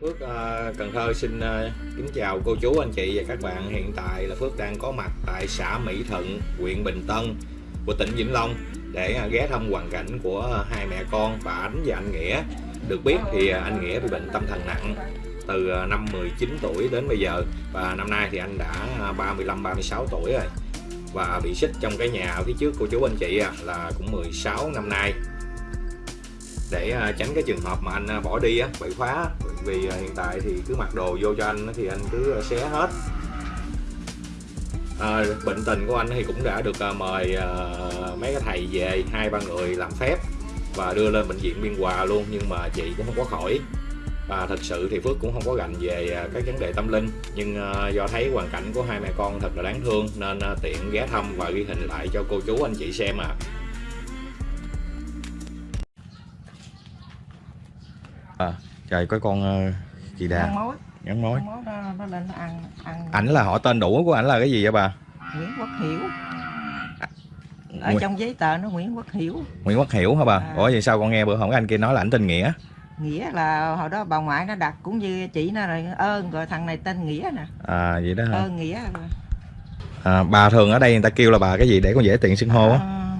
Phước uh, Cần Thơ xin uh, kính chào cô chú anh chị và các bạn. Hiện tại là Phước đang có mặt tại xã Mỹ Thuận, huyện Bình Tân của tỉnh Vĩnh Long để uh, ghé thăm hoàn cảnh của hai mẹ con bà Ánh và anh Nghĩa. Được biết thì uh, anh Nghĩa bị bệnh tâm thần nặng từ uh, năm 19 tuổi đến bây giờ và năm nay thì anh đã 35 36 tuổi rồi. Và bị xích trong cái nhà ở phía trước cô chú anh chị uh, là cũng 16 năm nay để tránh cái trường hợp mà anh bỏ đi á bị khóa vì à, hiện tại thì cứ mặc đồ vô cho anh thì anh cứ à, xé hết. À, bệnh tình của anh thì cũng đã được à, mời mấy cái thầy về hai ba người làm phép và đưa lên bệnh viện biên hòa luôn nhưng mà chị cũng không có khỏi. Và thật sự thì Phước cũng không có gành về các vấn đề tâm linh nhưng do thấy hoàn cảnh của hai mẹ con thật là đáng thương nên tiện ghé thăm và ghi hình lại cho cô chú anh chị xem à. Trời có con ờ, chị đà. Ăn mối ảnh là họ tên đủ của ảnh là cái gì vậy bà? Nguyễn Quốc Hiểu. Ở Nguyễn- trong giấy tờ nó Nguyễn Quốc Hiểu. Nguyễn Quốc Hiểu hả bà? À. ủa vậy sao con nghe bữa hổm anh kia nói là ảnh tên Nghĩa? Nghĩa là hồi đó bà ngoại nó đặt cũng như chị nó rồi ơn rồi thằng này tên nghĩa nè. À vậy đó hả? Ơn nghĩa à, bà thường ở đây người ta kêu là bà cái gì để con dễ tiện xưng hô á? À,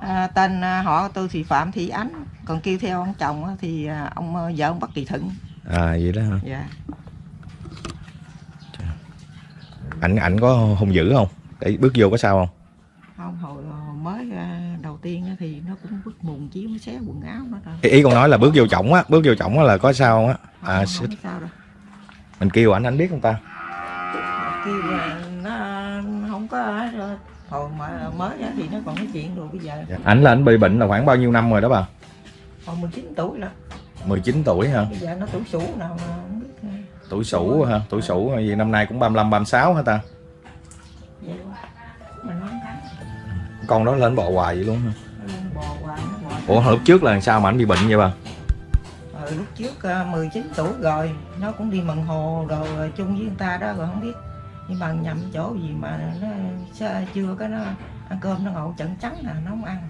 à, tên à, họ tôi thì Phạm Thị Ánh còn kêu theo ông chồng thì à, ông à, vợ ông Bắc Kỳ Thịnh. À vậy đó hả? Dạ. Ảnh ảnh có hung dữ không? Để bước vô có sao không? Không hồi à, mới à, đầu tiên thì nó cũng vứt mùng chiếu nó xé quần áo nó ý, ý con nói là bước vô chổng á bước vô chổng á là có sao không á? Không, à không biết sao đâu. Mình kêu ảnh ảnh biết không ta? Kêu là nó không có hồi mà mới thì nó còn nói chuyện rồi bây giờ Dạ. ảnh là ảnh bị bệnh là khoảng bao nhiêu năm rồi đó bà còn 19 tuổi rồi. 19 tuổi hả? Bây giờ nó tuổi sủ nào mà không biết ờ, tuổi sủ hả? Tuổi sủ gì? Năm nay cũng 35 36 hả ta? Vậy mình nói thắng. Con đó lên bò hoài vậy luôn hả? Bò hoài bò ủa lúc trước là sao mà ảnh bị bệnh vậy bà? Ờ, lúc trước ờ, 19 tuổi rồi nó cũng đi mần hồ rồi ờ, chung với người ta đó rồi không biết. Nhưng mà nhầm chỗ gì mà nó chưa có nó ăn cơm nó ngồi trận trắng nè nó không ăn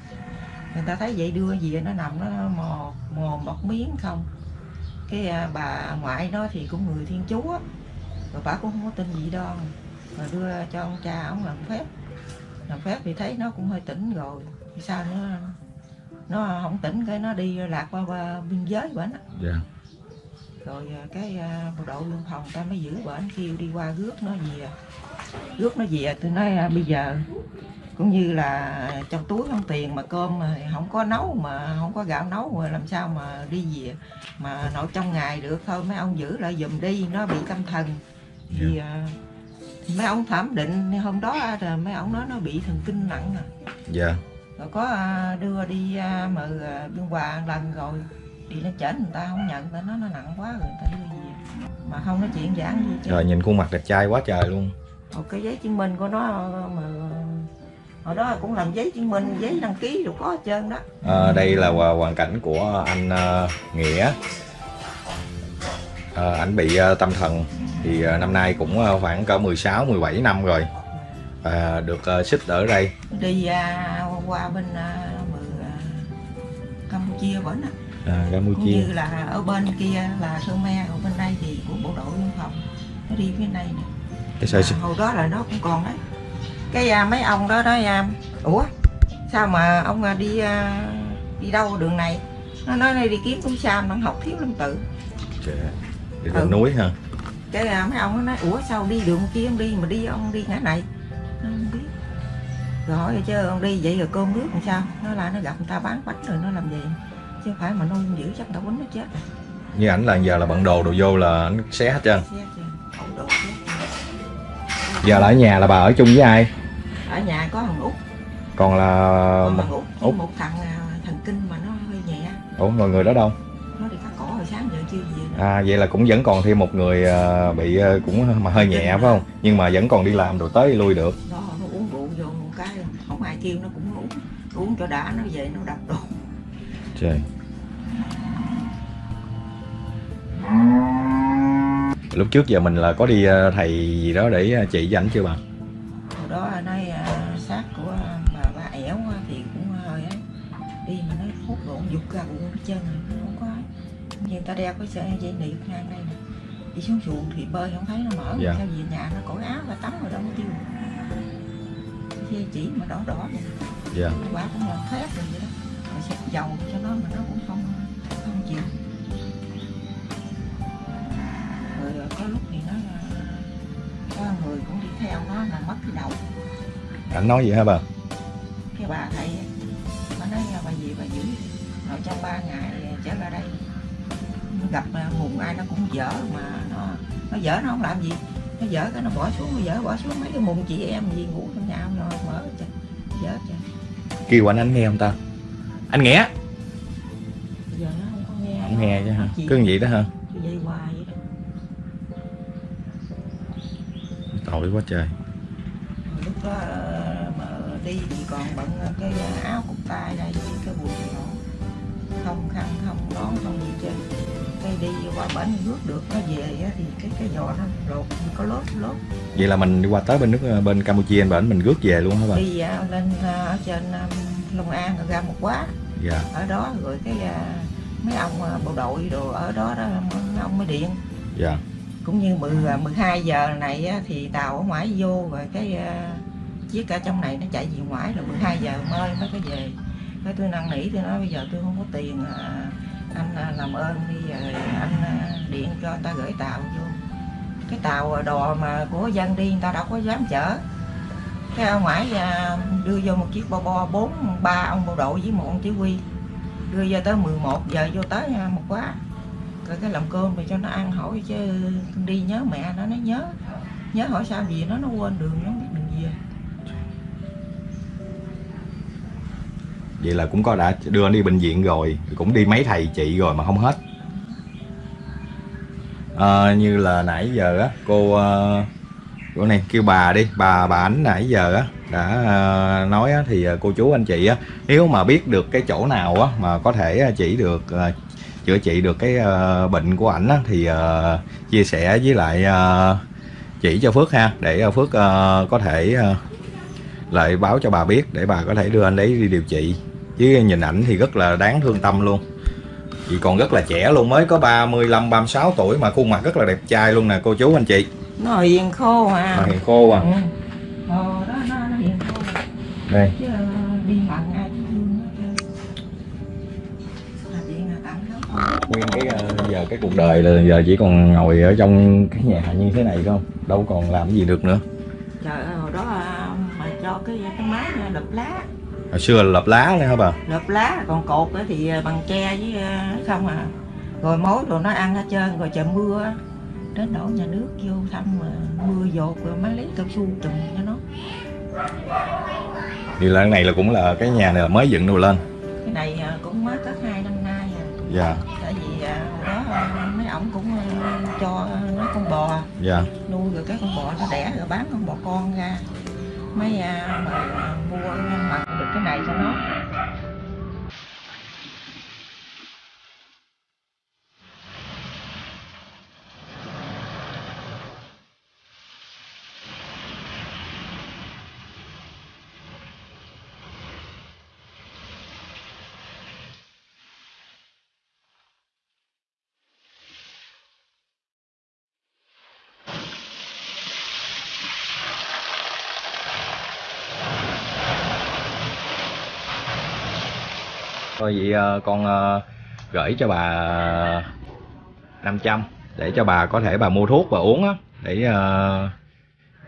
người ta thấy vậy đưa gì nó nằm nó mò mò một miếng không? Cái à, bà ngoại nó thì cũng người thiên chúa rồi bà cũng không có tin gì đâu. Rồi đưa cho ông cha ông làm phép. Làm phép thì thấy nó cũng hơi tỉnh rồi. Thì sao nó nó không tỉnh cái nó đi lạc qua, qua biên giới bển á. Dạ. Rồi à, cái à, bộ đội biên phòng ta mới giữ bển kêu đi qua rước nó về. Rước nó về tôi nói à, bây giờ cũng như là trong túi không tiền mà cơm mà không có nấu mà không có gạo nấu mà làm sao mà đi về mà nội trong ngày được. Thôi mấy ông giữ lại giùm đi nó bị tâm thần. Thì à, thì mấy ông thẩm định hôm đó à, rồi mấy ông nói nó bị thần kinh nặng à. Dạ. Rồi có à, đưa đi à, mà à, biên hòa một lần rồi đi nó chỉnh người ta không nhận ta nói nó nặng quá rồi người ta đưa về. Mà không nói chuyện giảng gì chứ. Rồi nhìn khuôn mặt đẹp trai quá trời luôn. Rồi cái giấy chứng minh của nó mà hồi đó cũng làm giấy chứng minh giấy đăng ký rồi có hết trơn đó. À, đây là hoàn cảnh của anh ờ, nghĩa. À, ảnh bị ờ, tâm thần thì ờ, năm nay cũng ờ, khoảng cỡ 16 17 năm rồi à, được ờ, xích ở đây. Đi à, qua bên à, à, Campuchia vẫn à, cũng Campuchia như là ở bên kia là Khmer ở bên đây thì của bộ đội biên phòng nó đi phía này nè. À, hồi đó là nó cũng còn đấy cái à, mấy ông đó đó à, ủa? Sao mà ông à, đi à, đi đâu đường này? Nó nói đây đi kiếm cũng sam nó học thiếu lắm tự. Trời, đi Ừ. núi ha cái à, mấy ông nó nói ủa sao đi đường kia ông đi mà đi ông đi ngã này? Nó không biết. Rồi hỏi chứ ông đi vậy rồi cơm nước làm sao? Nó là nó gặp người ta bán bánh rồi nó làm gì chứ phải mà nó dữ chắc tao quýnh nó chết rồi. như ảnh là giờ là bận đồ đồ vô là ảnh xé hết trơn. Giờ là ở nhà là bà ở chung với ai ở nhà có thằng út. Còn là có một út. Một thằng à, thần kinh mà nó hơi nhẹ. Ủa mọi người đó đâu? Nó đi cắt cổ hồi sáng giờ chưa về nữa. à vậy là cũng vẫn còn thêm một người ờ, bị ờ, cũng mà hơi nhẹ phải không? Nhưng mà vẫn còn đi làm rồi tới lui được. Đó nó uống rượu vô một cái không ai kêu nó cũng uống. Uống cho đã nó về nó đập đồ. Trời. Lúc trước giờ mình là có đi thầy gì đó để chỉ cho ảnh chưa bà? hồi đó nói trơn rồi nó không có ấy. ta đeo cái sợi dây niệm ngang đây nè. Đi xuống xuồng thì bơi không thấy nó mở Dạ. sao về nhà nó cởi áo và tắm rồi đâu có tiêu dây chỉ mà đỏ đỏ vậy. Dạ. Quả cũng là thép rồi vậy đó. Rồi xịt dầu cho nó mà nó cũng không không chịu. Rồi có lúc thì nó là- có người cũng đi theo nó là mất cái đầu. Ảnh nói gì hả bà? Cái bà thầy bà nói bà gì bà giữ rồi trong ba ngày trở lại đây gặp à, mùng ai nó cũng dở mà nó nó dở nó không làm gì. Nó dở cái nó bỏ xuống nó dở bỏ xuống mấy cái mùng chị em gì ngủ trong nhà ông rồi mở cho dở cho. Kêu anh anh nghe không ta? Anh bây giờ nó không có nghe không nghe chứ hả? Cứ như vậy đó hả? Cứ dây hoài vậy đó. Tội quá trời. Lúc đó ờ, mà đi thì còn bận cái áo cúc tay đây không khăn không nón không gì trên cái đi qua bển nước được nó về á, thì cái cái giò nó lột có lốt lốt vậy là mình đi qua tới bên nước ờ, bên campuchia bên bển mình rước về luôn hả bà? Đi à, lên à, ở trên Long An rồi ra một quá. Dạ. Ở đó rồi cái mấy ông bộ đội đồ ở đó đó mấy ông mới điện. Dạ. Cũng như 10, à, 12 giờ này thì tàu ở ngoài vô rồi cái chiếc ở trong này nó chạy về ngoài rồi 12 giờ mới mới có về cái tôi năn nỉ tôi nói bây giờ tôi không có tiền à, anh à, làm ơn đi giờ anh à, điện cho ta gửi tàu vô. Cái tàu à, đò mà của dân đi người ta đâu có dám chở. Cái ông ngoại à, đưa vô một chiếc bo bo bốn ba ông bộ đội với một ông chỉ huy. Đưa vô tới 11 giờ vô tới à, một quá. Rồi cái làm cơm thì cho nó ăn hỏi chứ đi nhớ mẹ nó nó nhớ. Nhớ hỏi sao gì nó nó quên đường nó biết đường về. Vậy là cũng có đã đưa anh đi bệnh viện rồi cũng đi mấy thầy chị rồi mà không hết. À, như là nãy giờ á cô ờ, cô này kêu bà đi bà bà ảnh nãy giờ á đã ờ, nói á, thì ờ, cô chú anh chị á nếu mà biết được cái chỗ nào á mà có thể chỉ được chữa trị được cái bệnh của ảnh á thì chia sẻ với lại chỉ cho Phước ha để Phước có thể lại báo cho bà biết để bà có thể đưa anh ấy đi điều trị. Chứ nhìn ảnh thì rất là đáng thương tâm luôn. Vì còn rất là trẻ luôn mới có 35 36 tuổi mà khuôn mặt rất là đẹp trai luôn nè cô chú anh chị. Nó hiền khô mà mà hiền khô à. Ừ. Ờ, đó nó, nó hiền khô. Đây. Chứ ờ, đi mặn ai nó nó nguyên cái ờ, giờ cái cuộc đời là giờ chỉ còn ngồi ở trong cái nhà như thế này không? Đâu còn làm gì được nữa. Trời ơi hồi đó à, cho cái cái máy lợp lá. Hồi xưa là lập lá nữa hả bà? Lợp lá còn cột thì à, bằng tre với à, không à. Rồi mối rồi nó ăn hết trơn rồi trời mưa đến đổ nhà nước vô thăm mà mưa dột rồi mới lấy cao su trùm cho nó. Thì là cái này là cũng là cái nhà này là mới dựng được lên. Cái này cũng mới có hai năm nay à. dạ. Tại vì đó mấy ổng cũng cho nó con bò. Dạ. Nuôi rồi cái con bò nó đẻ rồi bán con bò con ra mấy à, mà à, mua mặc được cái này cho nó. Thôi vậy ờ, con ờ, gửi cho bà 500 để cho bà có thể bà mua thuốc và uống á để ờ,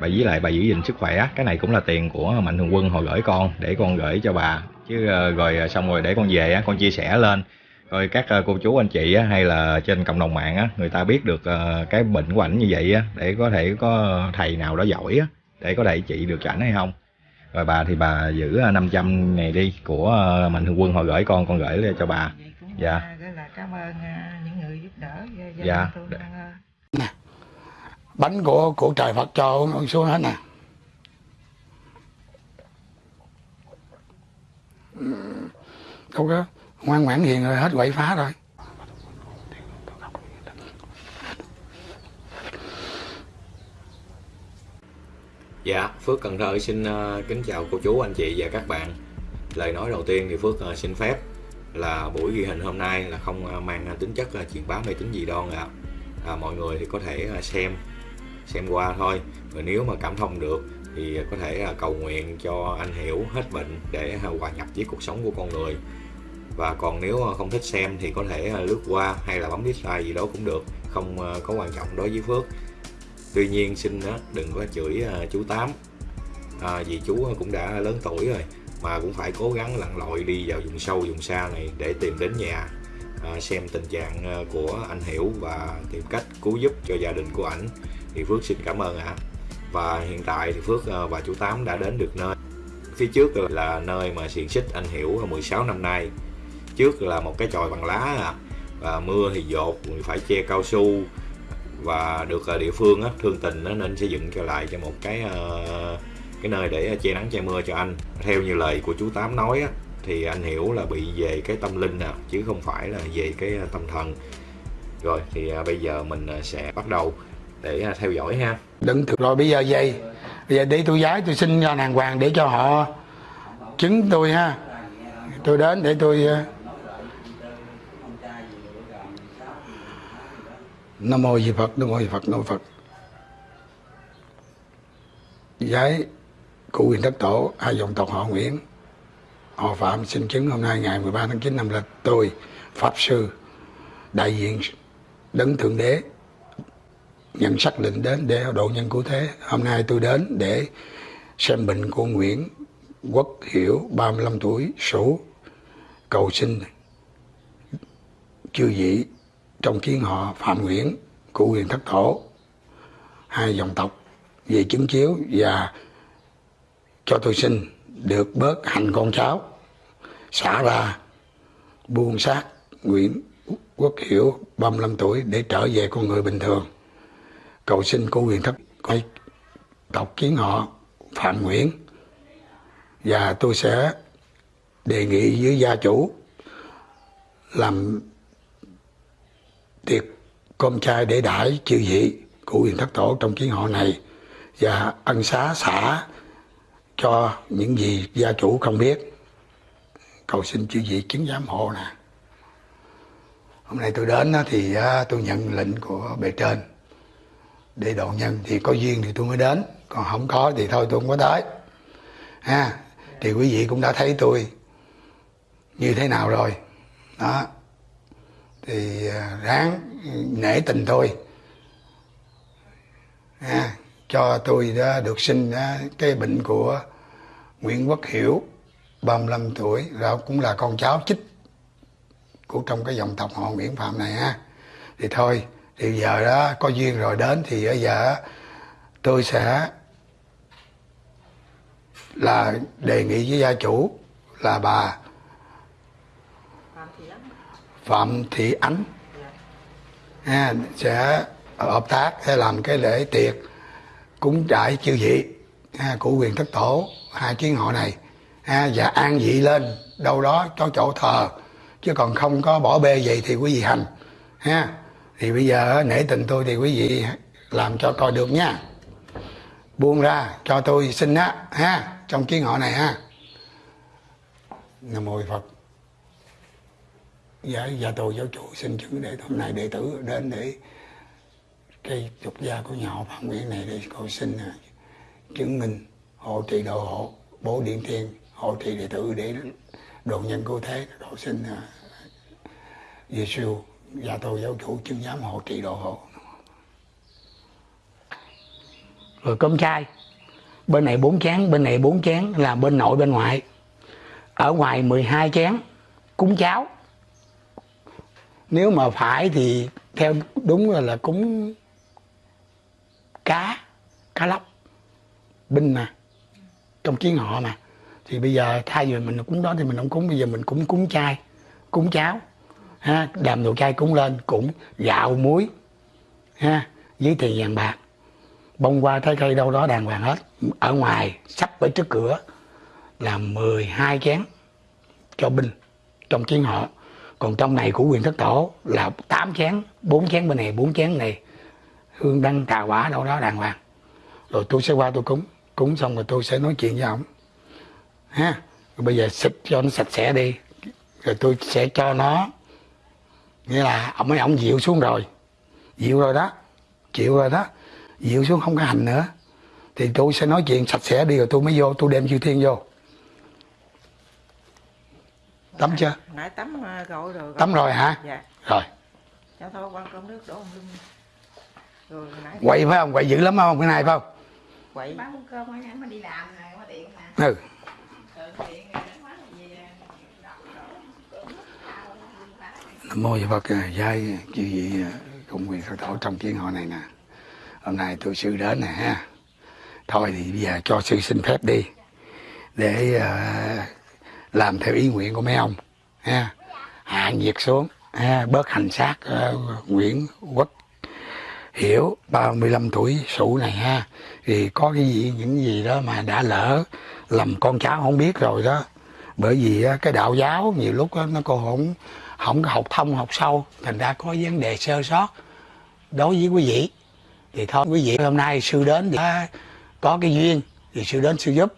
bà với lại bà giữ gìn sức khỏe cái này cũng là tiền của mạnh thường quân hồi gửi con để con gửi cho bà. Chứ rồi xong rồi để con về á con chia sẻ lên. Rồi các cô chú anh chị á, hay là trên cộng đồng mạng á người ta biết được cái bệnh của ảnh như vậy á để có thể có thầy nào đó giỏi á để có thể trị được cho ảnh hay không rồi bà thì bà giữ ờ, 500 này đi của ờ, mạnh thường quân hồi gửi con con gửi cho bà Dạ. à, rất là cảm ơn à, những người giúp đỡ Dạ. đình tôi ăn ơn. bánh của của trời Phật cho uống xuống hết nè không có ngoan ngoãn hiền rồi hết quậy phá rồi Dạ, Phước Cần Thơ xin ờ, kính chào cô chú, anh chị và các bạn. Lời nói đầu tiên thì Phước ờ, xin phép là buổi ghi hình hôm nay là không ờ, mang tính chất là truyền bá mê tín gì đoan ạ. À, mọi người thì có thể xem xem qua thôi. Và nếu mà cảm thông được thì có thể cầu nguyện cho anh hiểu hết bệnh để hòa nhập với cuộc sống của con người. Và còn nếu không thích xem thì có thể lướt qua hay là bấm dislike gì đó cũng được không có quan trọng đối với Phước tuy nhiên xin đừng có chửi à, chú Tám. À, vì chú cũng đã lớn tuổi rồi mà cũng phải cố gắng lặn lội đi vào vùng sâu vùng xa này để tìm đến nhà. À, xem tình trạng à, của anh Hiểu và tìm cách cứu giúp cho gia đình của ảnh. Thì Phước xin cảm ơn ạ. Và hiện tại thì Phước à, và chú Tám đã đến được nơi. Phía trước là nơi mà xiềng xích anh Hiểu 16 năm nay. Trước là một cái chòi bằng lá à. và mưa thì dột phải che cao su và được ờ, địa phương á, thương tình á, nên xây dựng cho lại cho một cái ờ, cái nơi để ờ, che nắng che mưa cho anh. Theo như lời của chú tám nói á, thì anh hiểu là bị về cái tâm linh nè chứ không phải là về cái tâm thần. Rồi thì bây giờ mình sẽ bắt đầu để theo dõi ha. Đừng rồi bây giờ vậy bây giờ để tôi giái tôi xin cho đàng hoàng để cho họ chứng tôi ha. Tôi đến để tôi nam mô di phật, nam mô di phật, nam mô phật. Giái của quyền thất tổ, hai dòng tộc họ nguyễn. Họ phạm xin chứng hôm nay ngày 13 tháng 9 năm lịch. Tôi, pháp sư, đại diện đấng thượng đế, nhận xác định đến để độ nhân cứu thế. Hôm nay tôi đến để xem bệnh của Nguyễn Quốc Hiểu 35 tuổi số cầu xin chư vị trong kiến họ Phạm Nguyễn của quyền thất thổ. Hai dòng tộc về chứng chiếu và cho tôi xin được bớt hành con cháu. Xả ra buông xác Nguyễn Quốc Hiểu 35 tuổi để trở về con người bình thường. Cầu xin cô quyền thất coi tộc kiến họ Phạm Nguyễn. Và tôi sẽ đề nghị với gia chủ làm tiệc cơm chai để đãi chư vị của quyền thất tổ trong kiến họ này và ân xá xả cho những gì gia chủ không biết. Cầu xin chư vị chứng giám hộ nè. Hôm nay tôi đến thì tôi nhận lệnh của bề trên. Để độ nhân thì có duyên thì tôi mới đến. Còn không có thì thôi tôi không có tới. Ha, thì quý vị cũng đã thấy tôi như thế nào rồi. Đó thì à, ráng nể tình tôi ha à, cho tôi đã được sinh cái bệnh của Nguyễn Quốc Hiểu 35 tuổi. Là cũng là con cháu chích của trong cái dòng tộc họ Nguyễn Phạm này ha. Thì thôi, thì giờ đó có duyên rồi đến thì bây giờ tôi sẽ là đề nghị với gia chủ là bà Phạm Thị Ánh. Ha, sẽ hợp tác sẽ làm cái lễ tiệc cúng trại chư vị ha, của quyền thất tổ hai chiến họ này. Ha, và an vị lên đâu đó cho chỗ thờ chứ còn không có bỏ bê vậy thì quý vị hành. Ha thì bây giờ nể tình tôi thì quý vị làm cho coi được nha. Buông ra cho tôi xin á ha trong kiến họ này ha. Nam mô phật dạ dạ tôi giáo chủ xin chứng để hôm nay đệ tử đến để cái trục gia của nhà họ phạm nguyễn này để cầu xin à, chứng minh hộ trì độ hộ bố điện thiên hộ trì đệ tử để độ nhân cứu thế độ xin à, uh, Giêsu và dạ, tôi giáo chủ chứng giám hộ trì độ hộ. Rồi cơm chay. Bên này bốn chén bên này bốn chén là bên nội bên ngoại. Ở ngoài 12 chén cúng cháo nếu mà phải thì theo đúng là, là cúng cá cá lóc binh mà trong chiến họ mà. Thì bây giờ thay vì mình cúng đó thì mình không cúng bây giờ mình cũng cúng chay cúng cháo ha đàm đồ chay cúng lên cũng gạo muối ha với tiền vàng bạc. Bông qua trái cây đâu đó đàng hoàng hết. Ở ngoài sắp ở trước cửa là 12 chén cho binh trong chiến họ còn trong này của quyền thất tổ là 8 chén 4 chén bên này 4 chén này. Hương đăng, trà quả, đâu đó đàng hoàng. Rồi tôi sẽ qua tôi cúng. Cúng xong rồi tôi sẽ nói chuyện với ông ha? Rồi bây giờ xịt cho nó sạch sẽ đi. Rồi tôi sẽ cho nó, nghĩa là ông ấy, ông dịu xuống rồi. Dịu rồi đó. Chịu rồi đó. Dịu xuống không có hành nữa. Thì tôi sẽ nói chuyện sạch sẽ đi rồi tôi mới vô, tôi đem chư thiên vô tắm chưa? Nãy tắm ờ, rồi rồi tắm rồi hả? Dạ. Rồi. Cho thôi quan cơm nước đổ ông lưng. Rồi nãy quậy phải không? Quậy dữ lắm không? Cái này phải không? Quậy. Bán cơm mới mà đi làm này có điện nè. Ừ. Nam mô Phật giai chư vị cùng quyền khởi tổ trong kiến hội này nè. Hôm nay tôi sư đến nè ha. Thôi thì bây giờ cho sư xin phép đi. Để ờ, làm theo ý nguyện của mấy ông ha. Hạ nhiệt xuống ha bớt hành xác uh, Nguyễn Quốc Hiểu 35 tuổi sủ này ha. Thì có cái gì những gì đó mà đã lỡ lầm con cháu không biết rồi đó. Bởi vì cái đạo giáo nhiều lúc á, nó còn không không học thông học sâu thành ra có vấn đề sơ sót đối với quý vị. Thì thôi quý vị hôm nay sư đến thì có cái duyên thì sư đến sư giúp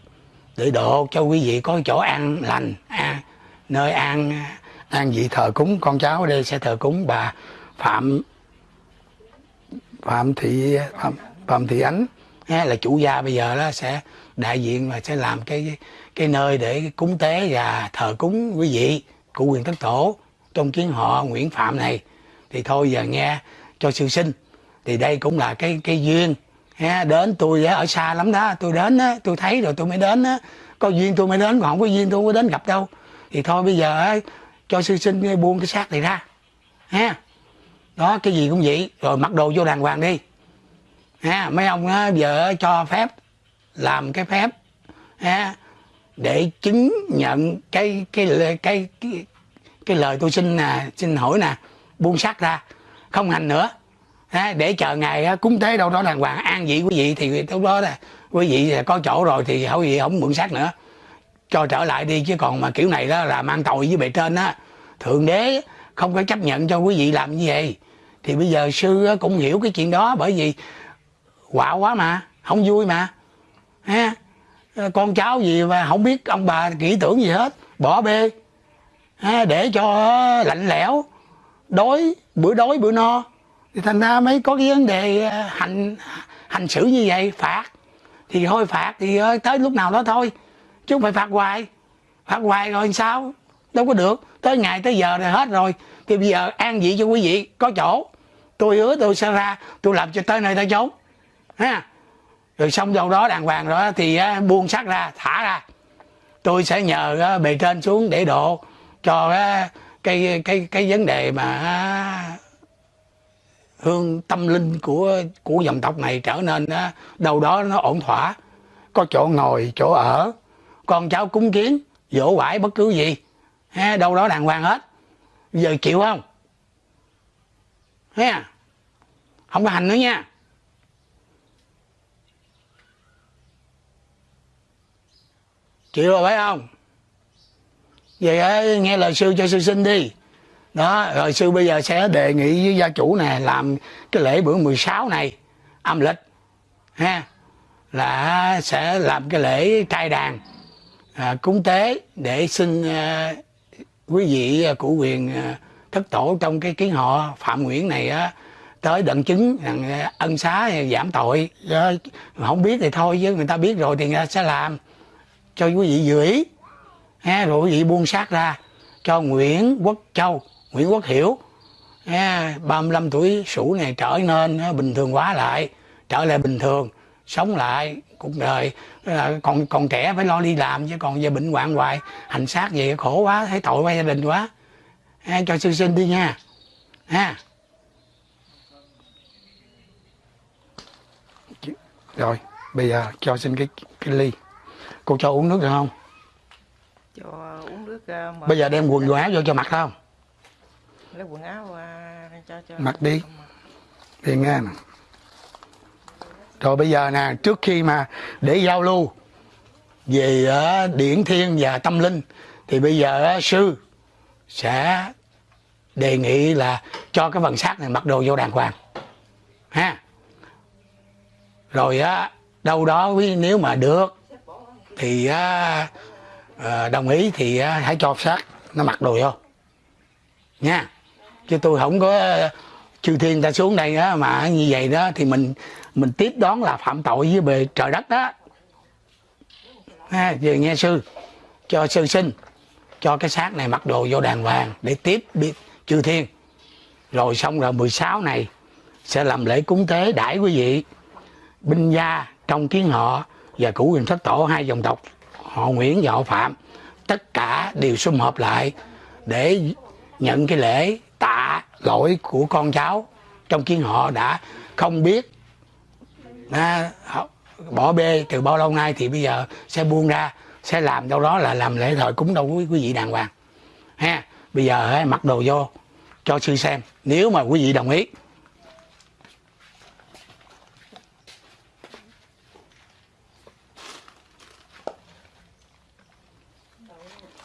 để độ cho quý vị có chỗ ăn lành à, nơi an an vị thờ cúng con cháu ở đây sẽ thờ cúng bà phạm phạm thị phạm, phạm thị ánh ha, là chủ gia bây giờ đó sẽ đại diện và sẽ làm cái cái nơi để cúng tế và thờ cúng quý vị của quyền thất tổ trong kiến họ Nguyễn Phạm này. Thì thôi giờ nghe cho sư sinh. Thì đây cũng là cái cái duyên ha, đến tôi ở xa lắm đó. Tôi đến á, tôi thấy rồi tôi mới đến á. có duyên tôi mới đến còn không có duyên tôi không có đến gặp đâu. Thì thôi bây giờ cho sư sinh buông cái xác này ra. Ha đó cái gì cũng vậy. Rồi mặc đồ vô đàng hoàng đi. Ha mấy ông á, giờ cho phép làm cái phép ha để chứng nhận cái cái cái cái cái, cái lời tôi xin nè xin hỏi nè buông xác ra. Không hành nữa để chờ ngày cúng tế đâu đó đàng hoàng. An vị quý vị thì lúc đó là quý vị có chỗ rồi thì hậu gì không mượn xác nữa. Cho trở lại đi chứ còn mà kiểu này đó là mang tội với bề trên á. Thượng đế không có chấp nhận cho quý vị làm như vậy. Thì bây giờ sư cũng hiểu cái chuyện đó bởi vì quạo quá mà không vui mà. Ha ờ, con cháu gì mà không biết ông bà kỹ tưởng gì hết bỏ bê. Ha, để cho lạnh lẽo đói bữa đói bữa no thì thành ra mới có cái vấn đề ờ, hành hành xử như vậy, phạt. Thì thôi phạt thì tới lúc nào đó thôi, chứ không phải phạt hoài. Phạt hoài rồi sao? Đâu có được. Tới ngày tới giờ rồi hết rồi. Thì bây giờ an vị cho quý vị, có chỗ. Tôi hứa tôi sẽ ra, tôi làm cho tới nơi tới chốn. Ha. Rồi xong đâu đó đàng hoàng rồi thì ờ, buông xác ra, thả ra. Tôi sẽ nhờ ờ, bề trên xuống để độ cho cái cái cái vấn đề mà hương tâm linh của của dòng tộc này trở nên đó, đâu đó nó ổn thỏa. Có chỗ ngồi chỗ ở. Con cháu cúng kiến dỗ vải bất cứ gì. Ha, đâu đó đàng hoàng hết. Giờ chịu không? Ha không có hành nữa nha. Chịu rồi phải không? Vậy nghe lời sư cho sư sinh đi đó rồi sư bây giờ sẽ đề nghị với gia chủ nè làm cái lễ bữa 16 này âm lịch ha là sẽ làm cái lễ trai đàn à, cúng tế để xin à, quý vị à, cụ quyền à, thất tổ trong cái kiến họ phạm nguyễn này á tới đặng chứng rằng ân xá giảm tội. Không biết thì thôi chứ người ta biết rồi thì người ta sẽ làm cho quý vị dự ý. Ha, rồi quý vị buông xác ra cho Nguyễn Quốc Châu. Nguyễn Quốc Hiểu. Ha, 35 tuổi sủ này trở nên ha, bình thường hóa lại trở lại bình thường sống lại cuộc đời. À, còn còn trẻ phải lo đi làm chứ còn giờ bệnh hoạn hoài hành xác gì khổ quá thấy tội qua gia đình quá. Ha, cho sư sinh đi nha. Ha rồi bây giờ cho xin cái cái ly. Cô cho uống nước được không? Cho uống nước mà bây giờ đem quần áo vô cho mặc không lấy quần áo ờ, cho cho Mặc đi. đi nghe nè rồi bây giờ nè trước khi mà để giao lưu về ờ, điển thiên và tâm linh thì bây giờ ờ, sư sẽ đề nghị là cho cái phần xác này mặc đồ vô đàng hoàng ha. Rồi á đâu đó nếu mà được thì á, ờ, đồng ý thì á, hãy cho xác nó mặc đồ vô nha chứ tôi không có ờ, chư thiên ta xuống đây á, mà như vậy đó, thì mình mình tiếp đón là phạm tội với bề trời đất đó. Ha, về nghe sư, cho sư sinh cho cái xác này mặc đồ vô đàng hoàng để tiếp biết chư thiên. Rồi xong rồi 16 này sẽ làm lễ cúng tế đãi quý vị, binh gia trong kiến họ và cửu huyền thất tổ hai dòng tộc, họ Nguyễn và họ Phạm. Tất cả đều sum họp lại để nhận cái lễ tạ lỗi của con cháu. Trong khi họ đã không biết à, bỏ bê từ bao lâu nay thì bây giờ sẽ buông ra sẽ làm đâu đó là làm lễ thời cúng đâu quý, quý vị đàng hoàng. Ha bây giờ hãy mặc đồ vô cho sư xem nếu mà quý vị đồng ý.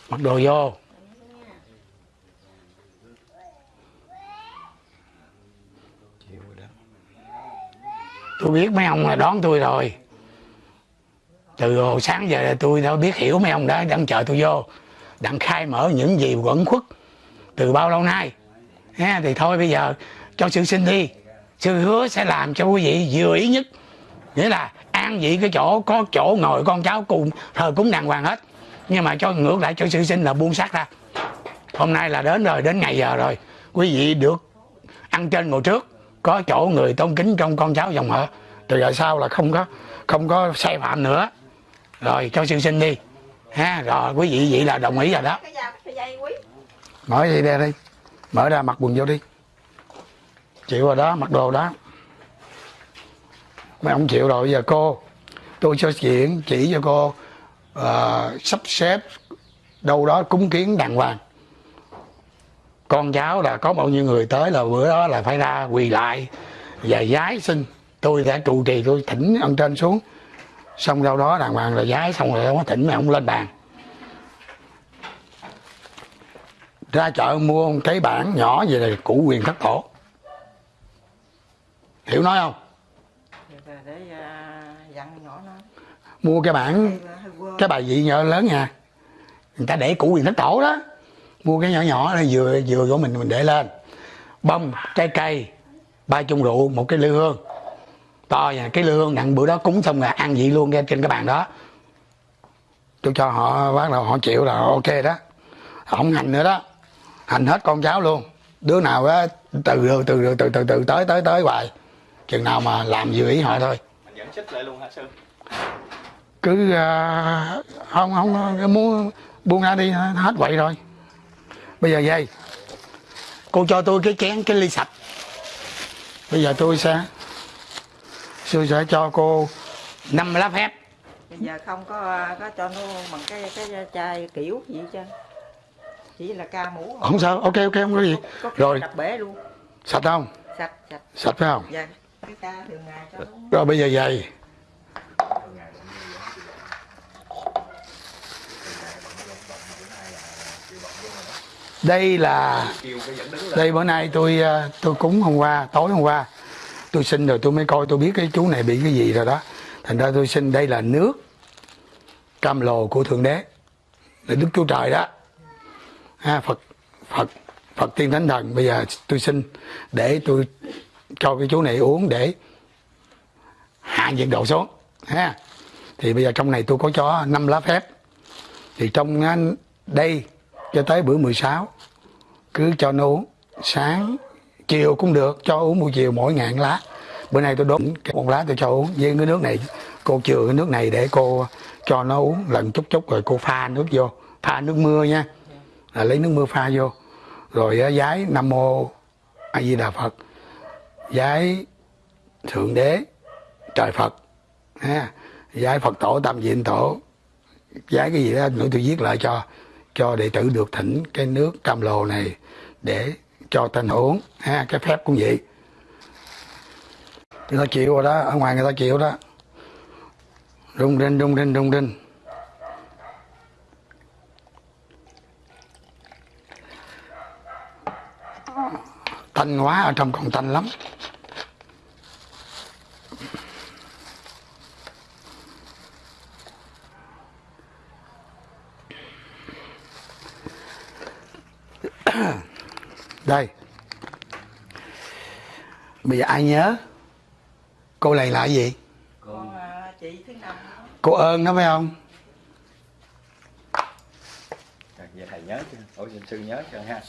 Mặc đồ vô chịu rồi đó tôi biết mấy ông là đón tôi rồi. Từ hồi sáng giờ tôi đã biết hiểu mấy ông đã đang chờ tôi vô. Đặng khai mở những gì quẩn khuất từ bao lâu nay. Ha, thì thôi bây giờ cho sự sinh đi sư hứa sẽ làm cho quý vị vừa ý nhất. Nghĩa là an vị cái chỗ có chỗ ngồi con cháu cùng thờ cúng đàng hoàng hết. Nhưng mà cho ngược lại cho sự sinh là buông xác ra. Hôm nay là đến rồi đến ngày giờ rồi. Quý vị được ăn trên ngồi trước có chỗ người tôn kính trong con cháu dòng họ. Từ giờ sau là không có không có sai phạm nữa. Rồi cho sư sinh đi. Ha rồi quý vị vậy là đồng ý rồi đó. Dây mở gì ra đi. Mở ra mặc quần vô đi. Chịu rồi đó mặc đồ đó. Mấy ông chịu rồi bây giờ cô tôi cho chuyện chỉ cho cô ờ, sắp xếp đâu đó cúng kiến đàng hoàng con cháu là có bao nhiêu người tới là bữa đó là phải ra quỳ lại và giái xin tôi sẽ trụ trì tôi thỉnh ông trên xuống. Xong đâu đó đàng hoàng là giái xong rồi ông thỉnh mấy ông lên bàn. Ra chợ mua một cái bảng nhỏ về là củ quyền thất tổ hiểu nói không? Để à, dặn nhỏ nó mua cái quơ cái bài vị nhỏ lớn nha. Người ta để củ quyền thất tổ đó mua cái nhỏ nhỏ này vừa vừa của mình mình để lên. Bông trái cây ba chung rượu một cái lư hương. To nha cái lư hương đặng bữa đó cúng xong là ăn vị luôn ra trên cái bàn đó. Tôi cho họ bắt đầu họ chịu là ok đó. Không hành nữa đó. Hành hết con cháu luôn. Đứa nào á từ từ từ từ từ từ tới tới tới hoài. Chừng nào mà làm vừa ý họ thôi. Mình dẫn xích lại luôn hả sư cứ à, không không muốn buông ra đi hết vậy rồi bây giờ vậy cô cho tôi cái chén cái ly sạch. Bây giờ tôi sẽ tôi sẽ cho cô năm lá phép. Bây giờ không có có cho nó bằng cái cái chai kiểu gì trơn. Chỉ là ca mũ không sao ok ok không có gì. Có khi rồi. đập bể luôn. Sạch không? Sạch sạch. Sạch phải không? Dạ. Cái ca thường ngày cho nó rồi bây giờ vậy đây là đây bữa nay tôi ờ, tôi cúng hôm qua, tối hôm qua. Tôi xin rồi tôi mới coi, tôi biết cái chú này bị cái gì rồi đó. Thành ra tôi xin đây là nước cam lồ của thượng đế. Là đức chúa trời đó. Ha, phật phật phật tiên thánh thần. Bây giờ tôi xin để tôi cho cái chú này uống để hạ nhiệt độ xuống. Ha. Thì bây giờ trong này tôi có cho năm lá phép. Thì trong đây cho tới bữa 16 cứ cho nó uống. Sáng chiều cũng được cho uống buổi chiều mỗi ngàn lá. Bữa nay tôi đốt một lá tôi cho uống với cái nước này. Cô chừa cái nước này để cô cho nó uống lần chút chút rồi cô pha nước vô. Pha nước mưa nha. Là lấy nước mưa pha vô. Rồi á, giái nam mô a di đà phật. Giái thượng đế trời phật. Ha. Giái phật tổ tam diện tổ. Giái cái gì đó nữa tôi viết lại cho cho đệ tử được thỉnh cái nước cam lồ này để cho thành hưởng, ha, cái phép cũng vậy. Người ta chịu rồi đó, ở ngoài người ta chịu đó. Rung rinh rung rinh rung rinh. Tanh quá, ở trong còn tanh lắm. đây. Bây giờ ai nhớ? Cô này là gì? Con à, chị thứ năm cô ơn đó phải không? Vậy thầy nhớ chưa? Ủa sư nhớ chưa ha?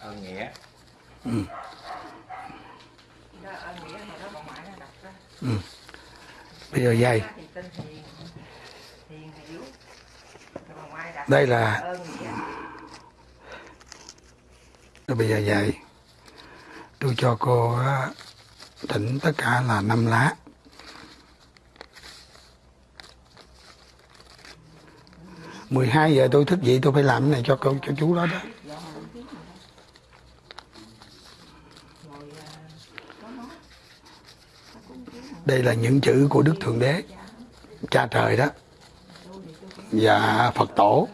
Ơn nghĩa. Nó đọc ra bây giờ dây. Thì tên hiền hiền hiểu Rồi bà ngoại đặt đây là ơn nghĩa rồi bây giờ vậy, tôi cho cô thỉnh tất cả là năm lá. Mười hai giờ tôi thức dậy, tôi phải làm cái này cho cô, cho chú đó đó. Đây là những chữ của đức thượng đế, cha trời đó. Và phật tổ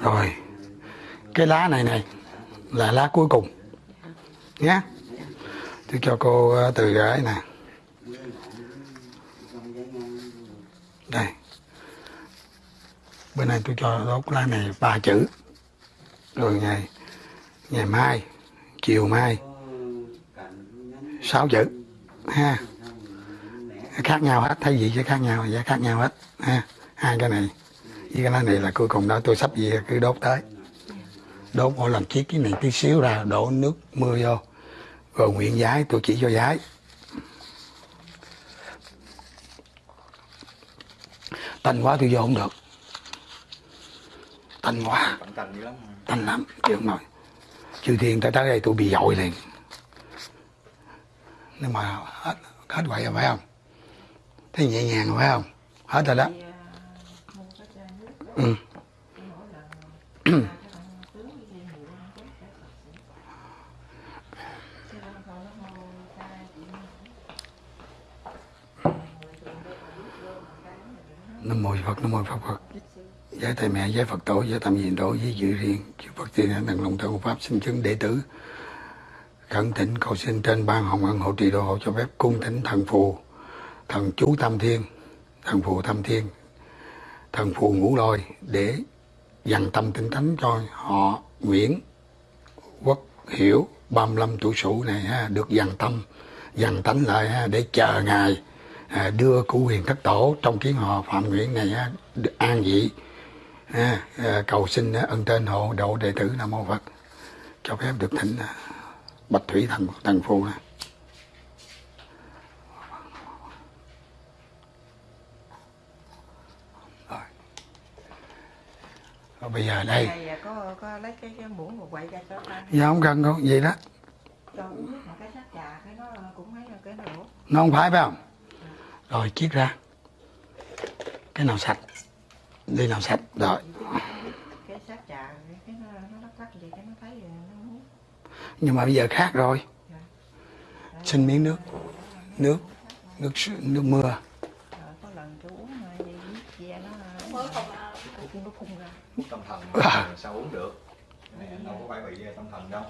rồi cái lá này này là lá cuối cùng. Nhé tôi cho cô ờ, từ gái nè. Đây. Bên này tôi cho đốt lá này ba chữ. Rồi ngày ngày mai, chiều mai, sáu chữ, ha. Khác nhau hết. Thay vì chứ khác nhau giá khác nhau hết, ha. Hai cái này, với cái lá này là cuối cùng đó. Tôi sắp gì cứ đốt tới đốt mỗi lần chiếc cái này tí xíu ra đổ nước mưa vô. Rồi nguyện giái tôi chỉ cho giái tanh quá tôi vô không được. Tanh quá. Tanh lắm chứ không nổi. Chư thiên tới tới đây tôi bị dội liền. Nhưng mà hết hết vậy rồi phải không? Thấy nhẹ nhàng rồi phải không? Hết rồi đó. À, đó, ừ. mỗi lần pha cái ăn tướng với dây mụn ăn chén chả Phật sự. Chứ đâu thôi nó hôi chai chị mua. Người thường đây mà biết vô mà cái này nó nam mô phật nam mô phật phật. Giới thầy mẹ giới phật tổ giới tam diện tổ giới dự riêng chư phật tiên hãnh thần lòng thân pháp sinh chứng đệ tử. Khẩn thỉnh cầu xin trên ban hồng ân hộ trì độ hộ cho phép cung thỉnh thần phù thần chú tam thiên thần phù tam thiên thần phù ngũ lôi để dằn tâm tinh tánh cho họ Nguyễn Quốc Hiểu 35 tuổi sủ này ha, được dằn tâm dằn tánh lại ha, để chờ ngài à, đưa cụ huyền thất tổ trong kiến họ Phạm Nguyễn này an vị. Ha, à, cầu xin à, ân tên hộ độ đệ tử Nam Mô Phật. Cho phép được thỉnh à, Bạch Thủy thần thần này. Rồi. Bây giờ đây. Này à, có có lấy cái cái muỗng một quậy ra cho ta giờ không cần đâu vậy đó. Mà nó cũng nó không phải phải không rồi chiết ra. Cái nào sạch? Đi nào sạch. Rồi. Cái sát trà cái, cái nó nó lắc lắc gì cái nó thấy rồi nó muốn nhưng mà bây giờ khác rồi. Xin miếng nước. Nước nước nước mưa. Rồi có lần tôi uống mà gì biết ve nó mới không nó phun ra. Tâm thần À. sao uống được? Cái này đâu có phải bị tâm thần đâu.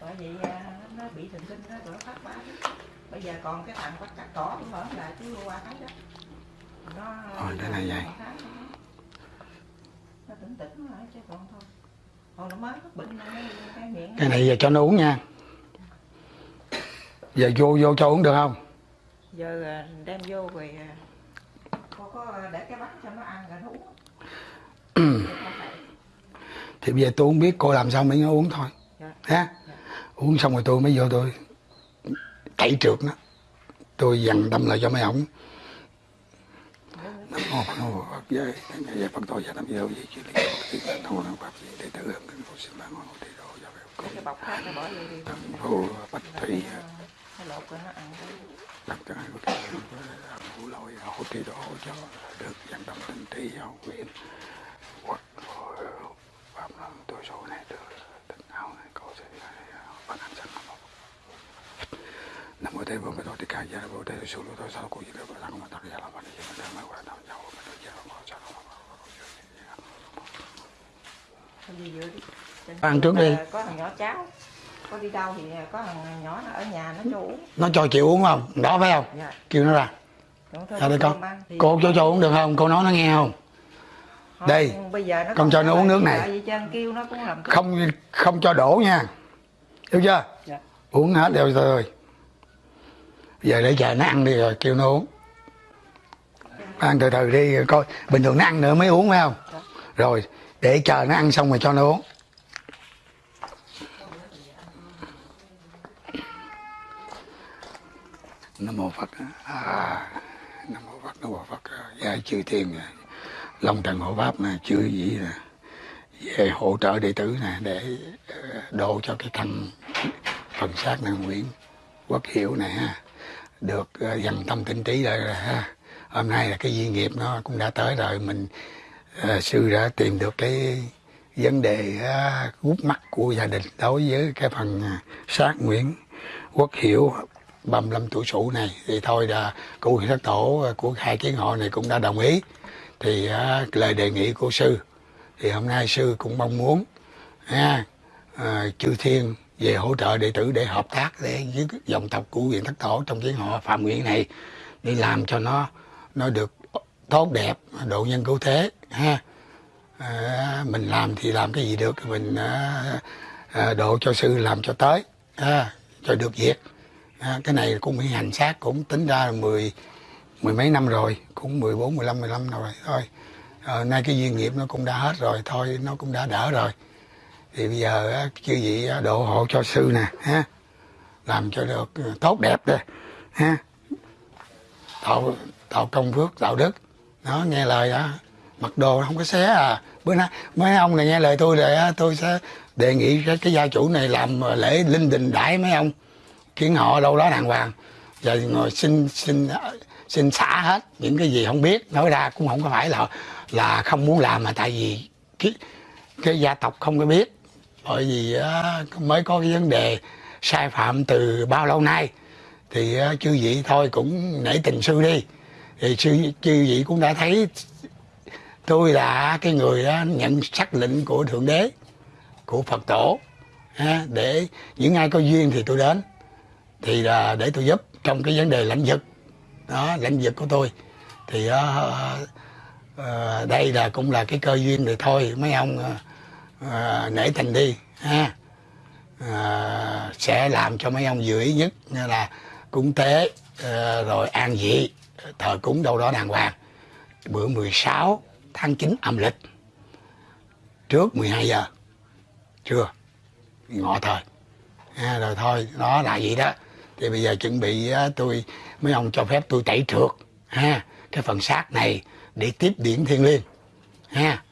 Bởi vậy à, nó bị thần kinh đó rồi nó phát bá bây giờ còn cái thằng bắt cắt cỏ cũng mở lại chứ qua thấy đó. Nó Rồi, cái này vậy. nó tỉnh tỉnh nó chứ còn thôi. Còn nó mới bệnh cái miệng cái này giờ cho nó uống nha. Giờ vô vô cho uống được không? Giờ à, đem vô rồi à, có có để cái bát cho nó ăn rồi nó uống. Thì bây giờ tôi không biết cô làm sao mới nó uống thôi. Dạ. ha uống xong rồi tôi mới vô tôi tẩy trượt nó. Tôi dằn tâm lại cho mấy ổng. Nam mô phật mô phật giới giới phật tổ gia nam giới gì chứ lý tiên nam mô nam pháp gì đệ tử hưng kính cầu xin ban ngôi hộ trì độ cho phép vô đi. Thần phù bạch thủy đặt cho hai cái ngũ lôi hộ trì độ cho được dằn tâm tinh trí hậu nguyện hoặc pháp luân tôi số này được tình hảo này cầu xin ban hành sanh nam mô nam mô tây vô bồ tát ca gia bồ tát su lô tôi sao cô đó bà tăng mà tăng gia bà đi mà tăng mà qua tăng gia sao Thôi đi vừa đi Trên Ăn trước đi. có thằng nhỏ cháu có đi đâu thì có thằng nhỏ nó ở nhà nó cho uống nó cho chịu uống không đó phải không dạ kêu nó ra Ra đây con. Cô cho cho uống được không? Cô nói nó nghe không? Đây, bây giờ nó con cho nó uống nước này. Tại vì Trang kêu nó cũng làm Không không cho đổ nha. Hiểu chưa? Dạ. Uống hết đều rồi. Giờ để chờ nó ăn đi rồi kêu nó uống. Ăn từ từ đi coi. Bình thường nó ăn nữa mới uống phải không? Rồi để chờ nó ăn xong rồi cho nó uống. Nam mô Phật. À, Nam mô Phật, Nam mô Phật. Dạ chư thiên nè. Long trần hộ pháp nè, chư vị nè. Về hỗ trợ đệ tử nè để độ cho cái thằng phần xác nè Nguyễn Quốc Hiểu này ha. Được ờ, dần tâm tinh trí lại rồi ha. Hôm nay là cái duyên nghiệp nó cũng đã tới rồi mình ờ, sư đã tìm được cái vấn đề uh, gút mắt của gia đình đối với cái phần à, sát Nguyễn Quốc Hiểu 35 tuổi sủ này. Thì thôi là cụ sát tổ ờ, của hai kiến họ này cũng đã đồng ý. Thì à, lời đề nghị của sư. Thì hôm nay sư cũng mong muốn ha, à, ờ, chư thiên về hỗ trợ đệ tử để hợp tác để với dòng tộc của huyện thất tổ trong cái họ phạm nguyện này để làm cho nó nó được tốt đẹp độ nhân cứu thế ha. À, mình làm thì làm cái gì được mình à, à, độ cho sư làm cho tới à, cho được việc. À, cái này cũng bị hành xác cũng tính ra là mười mười mấy năm rồi cũng 14, 15, 15 rồi thôi. À, nay cái duyên nghiệp nó cũng đã hết rồi thôi nó cũng đã đỡ rồi thì bây giờ chư vị độ hộ cho sư nè ha. Làm cho được ừ, tốt đẹp đây ha. Tạo tạo công phước tạo đức. Nó nghe lời đó mặc đồ không có xé à. Bữa nay mấy ông này nghe lời tôi rồi tôi sẽ đề nghị cái, cái gia chủ này làm ờ, lễ linh đình đãi mấy ông kiến họ đâu đó đàng hoàng. Và ngồi xin xin xin xả hết những cái gì không biết. Nói ra cũng không có phải là là không muốn làm mà tại vì cái, cái gia tộc không có biết bởi vì mới có cái vấn đề sai phạm từ bao lâu nay. Thì chư vị thôi cũng nể tình sư đi. Thì sư chư vị cũng đã thấy tôi là cái người nhận sắc lệnh của thượng đế của phật tổ để những ai có duyên thì tôi đến. Thì là để tôi giúp trong cái vấn đề lãnh vực. Đó lãnh vực của tôi. Thì uh, uh, đây là cũng là cái cơ duyên rồi thôi. Mấy ông uh, uh, nể tình đi ha. À, sẽ làm cho mấy ông vừa ý nhất như là cúng tế ờ, rồi an vị thờ cúng đâu đó đàng hoàng. Bữa 16 tháng 9 âm lịch trước 12 giờ chưa ngọ thời. À, rồi thôi đó là vậy đó. Thì bây giờ chuẩn bị tôi mấy ông cho phép tôi tẩy trượt ha. Cái phần xác này để tiếp điển thiên liêng ha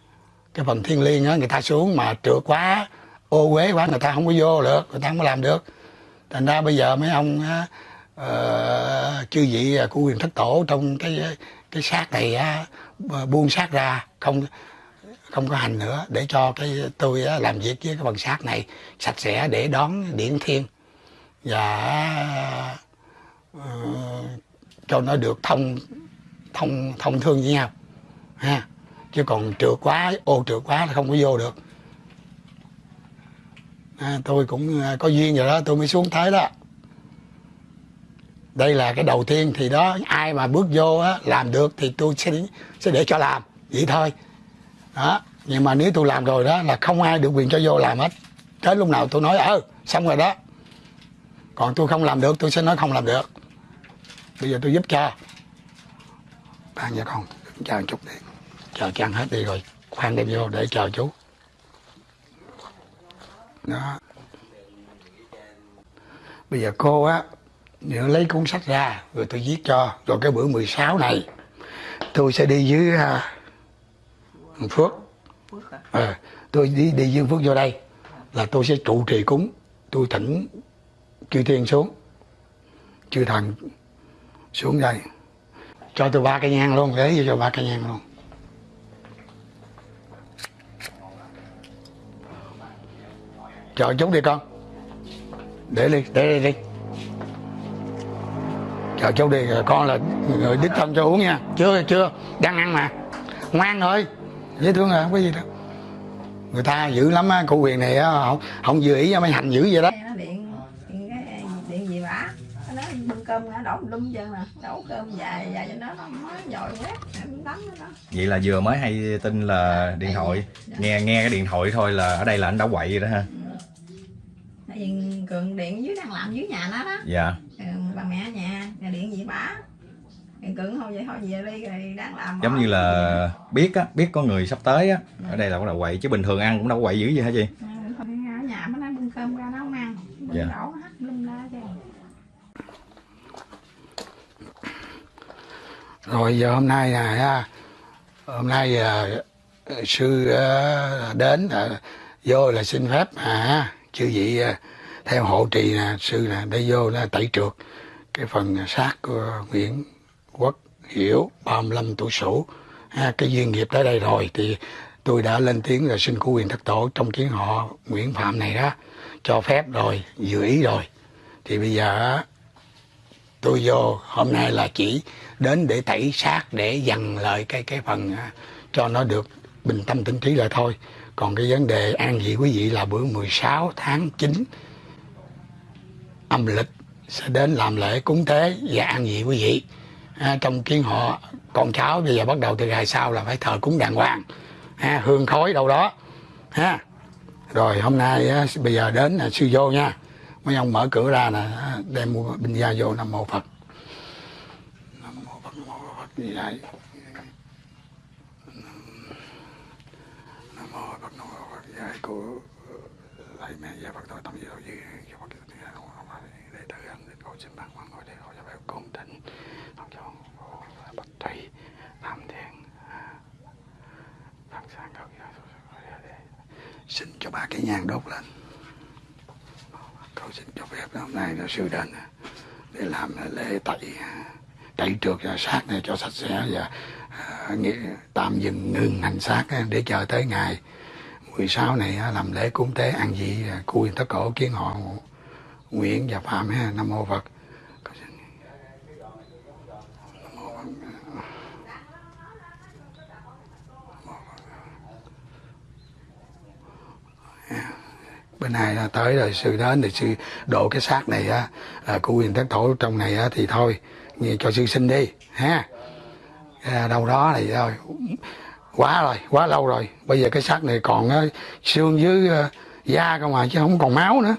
cái phần thiên liêng á người ta xuống mà trượt quá ô uế quá người ta không có vô được người ta không có làm được. Thành ra bây giờ mấy ông á, ờ, chư vị à, của quyền thất tổ trong cái cái xác này á, buông xác ra không không có hành nữa để cho cái tôi á, làm việc với cái phần xác này sạch sẽ để đón điển thiên. Và uh, cho nó được thông thông thông thương với nhau ha chứ còn trượt quá ô trượt quá là không có vô được. À, tôi cũng à, có duyên rồi đó tôi mới xuống thấy đó. Đây là cái đầu tiên thì đó ai mà bước vô á, làm được thì tôi sẽ sẽ để cho làm vậy thôi. Đó nhưng mà nếu tôi làm rồi đó là không ai được quyền cho vô làm hết. Tới lúc nào tôi nói ờ xong rồi đó. Còn tôi không làm được tôi sẽ nói không làm được. Bây giờ tôi giúp cho. Bạn và con chào một chút đi chờ cho ăn hết đi rồi khoan đem vô để chờ chú. Đó. Bây giờ cô á nếu lấy cuốn sách ra rồi tôi viết cho. Rồi cái bữa 16 này tôi sẽ đi với uh, Phước phước. À. Tôi đi đi dương phước vô đây là tôi sẽ trụ trì cúng. Tôi thỉnh chư thiên xuống chư thần xuống đây. Cho tôi ba cây nhang luôn lấy cho ba cây nhang luôn. Chờ chút đi con. Để đi để đi đi. Chờ chút đi con là người đích thân cho uống nha. Chưa chưa. Đang ăn mà. Ngoan thôi. Dễ thương à không có gì đâu. Người ta dữ lắm á cụ quyền này á không không vừa ý cho mấy hành dữ vậy đó. Nó điện điện cái điện gì bả nó nói bưng cơm cơm ngã đổ lum chân nè. Đổ cơm dài dài cho nó nó mới dội quét. Em đánh nó đó. Vậy là vừa mới hay tin là điện thoại. nghe nghe cái điện thoại thôi là ở đây là anh đã quậy rồi đó ha tại vì cường điện dưới đang làm dưới nhà nó đó. Dạ. Ừ, bà mẹ nhà nhà điện gì bả. Thì cường thôi vậy thôi về đi rồi đang làm giống như là biết á biết có người sắp tới á. Ở đây là bắt đầu quậy chứ bình thường ăn cũng đâu có quậy dữ gì hả chị? Ừ, thôi ở nhà mới nói bưng cơm ra nấu ăn. Bưng Dạ. đổ hết lum la chứ rồi giờ hôm nay nè ha, hôm nay à, sư à, đến à, vô là xin phép à chư vị à, theo hộ trì là sư là để vô là tẩy trượt. Cái phần à, xác của Nguyễn Quốc Hiểu 35 tuổi sửu. Ha, cái duyên nghiệp tới đây rồi thì tôi đã lên tiếng là xin của quyền thất tổ trong kiến họ Nguyễn Phạm này đó cho phép rồi dự ý rồi. Thì bây giờ tôi vô hôm nay là chỉ đến để tẩy xác để dằn lại cái cái phần à, cho nó được bình tâm tĩnh trí lại thôi còn cái vấn đề an vị quý vị là bữa 16 tháng 9 âm lịch sẽ đến làm lễ cúng tế và an vị quý vị. À, trong kiến họ con cháu bây giờ bắt đầu từ ngày sau là phải thờ cúng đàng hoàng. À, hương khói đâu đó ha. Rồi hôm nay á, bây giờ đến là sư vô nha. Mấy ông mở cửa ra nè à, đem mua bình gia vô nam mô phật. Nam mô phật nam mô phật gì đây nam mô phật nam mô của ờ, thầy mẹ và phật tử tâm gì đâu gì cho phật tự nhiên không để tự ăn đến cầu xin bằng bằng ngồi để ngồi cho phải công thịnh. Không cho bạch thủy tam thiền thằng à, sang cầu xin cho ba cái nhang đốt lên. Cầu xin cho phép hôm nay là sư đến để làm lễ tẩy à, tẩy trượt cho xác này cho sạch sẽ và à, nghĩa, tạm dừng ngừng hành xác để chờ tới ngày. 16 này làm lễ cúng tế ăn gì à, quyền tất cổ kiến họ Nguyễn và Phạm ha Nam mô Phật. Bên này là tới rồi sư đến thì sư độ cái xác này á à, của quyền thất thổ trong này á thì thôi như cho sư sinh đi ha. À, đâu đó này thôi quá rồi quá lâu rồi. Bây giờ cái xác này còn ờ, xương với ờ, da không mà chứ không còn máu nữa.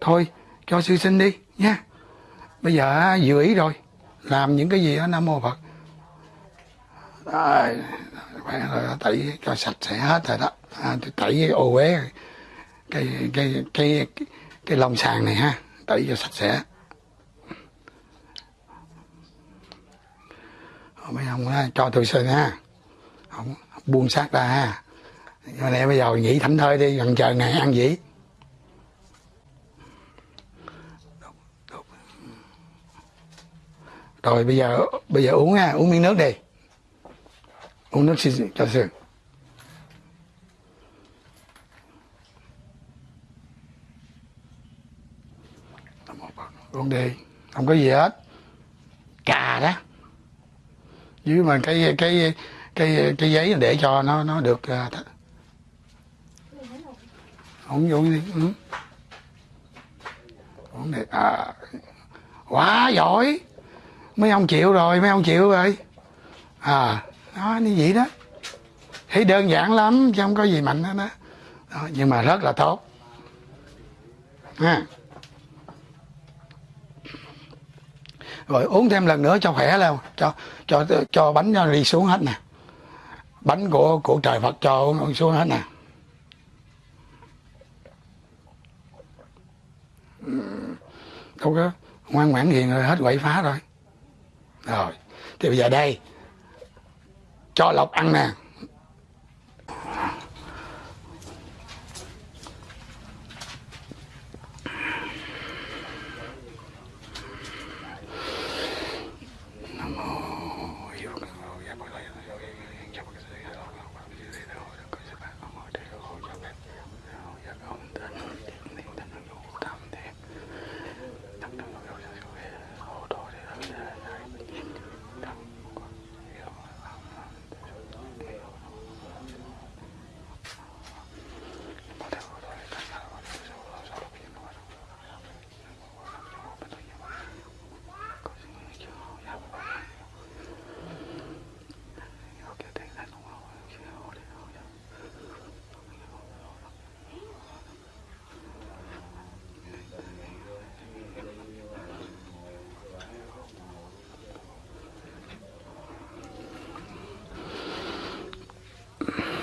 Thôi cho sư sinh đi nha. Bây giờ ờ, dự ý rồi. Làm những cái gì đó nam mô phật. À, rồi tẩy cho sạch sẽ hết rồi đó. À, tẩy cái ô uế cái cái cái cái, cái lông sàn này ha tẩy cho sạch sẽ. Mấy ông cho tôi xin ha không, buông xác ra ha. Giờ bây giờ nghỉ thảnh thơi đi, gần chờ ngày ăn gì rồi bây giờ bây giờ uống ha, uống miếng nước đi. Uống nước xin cho sườn uống đi, không có gì hết. Cà đó. Dưới mà cái cái cái cái giấy để cho nó nó được à, không vô đi ừ. uống à, quá giỏi. Mấy ông chịu rồi mấy ông chịu rồi. À nó như vậy đó. Thấy đơn giản lắm chứ không có gì mạnh hết đó. đó nhưng mà rất là tốt. Ha. Rồi uống thêm lần nữa cho khỏe lên cho cho cho bánh nó đi xuống hết nè bánh của của trời Phật cho ông xuống hết nè. Đâu có, ngoan ngoãn hiền rồi, hết quậy phá rồi. Rồi, thì bây giờ đây, cho lộc ăn nè. Luôn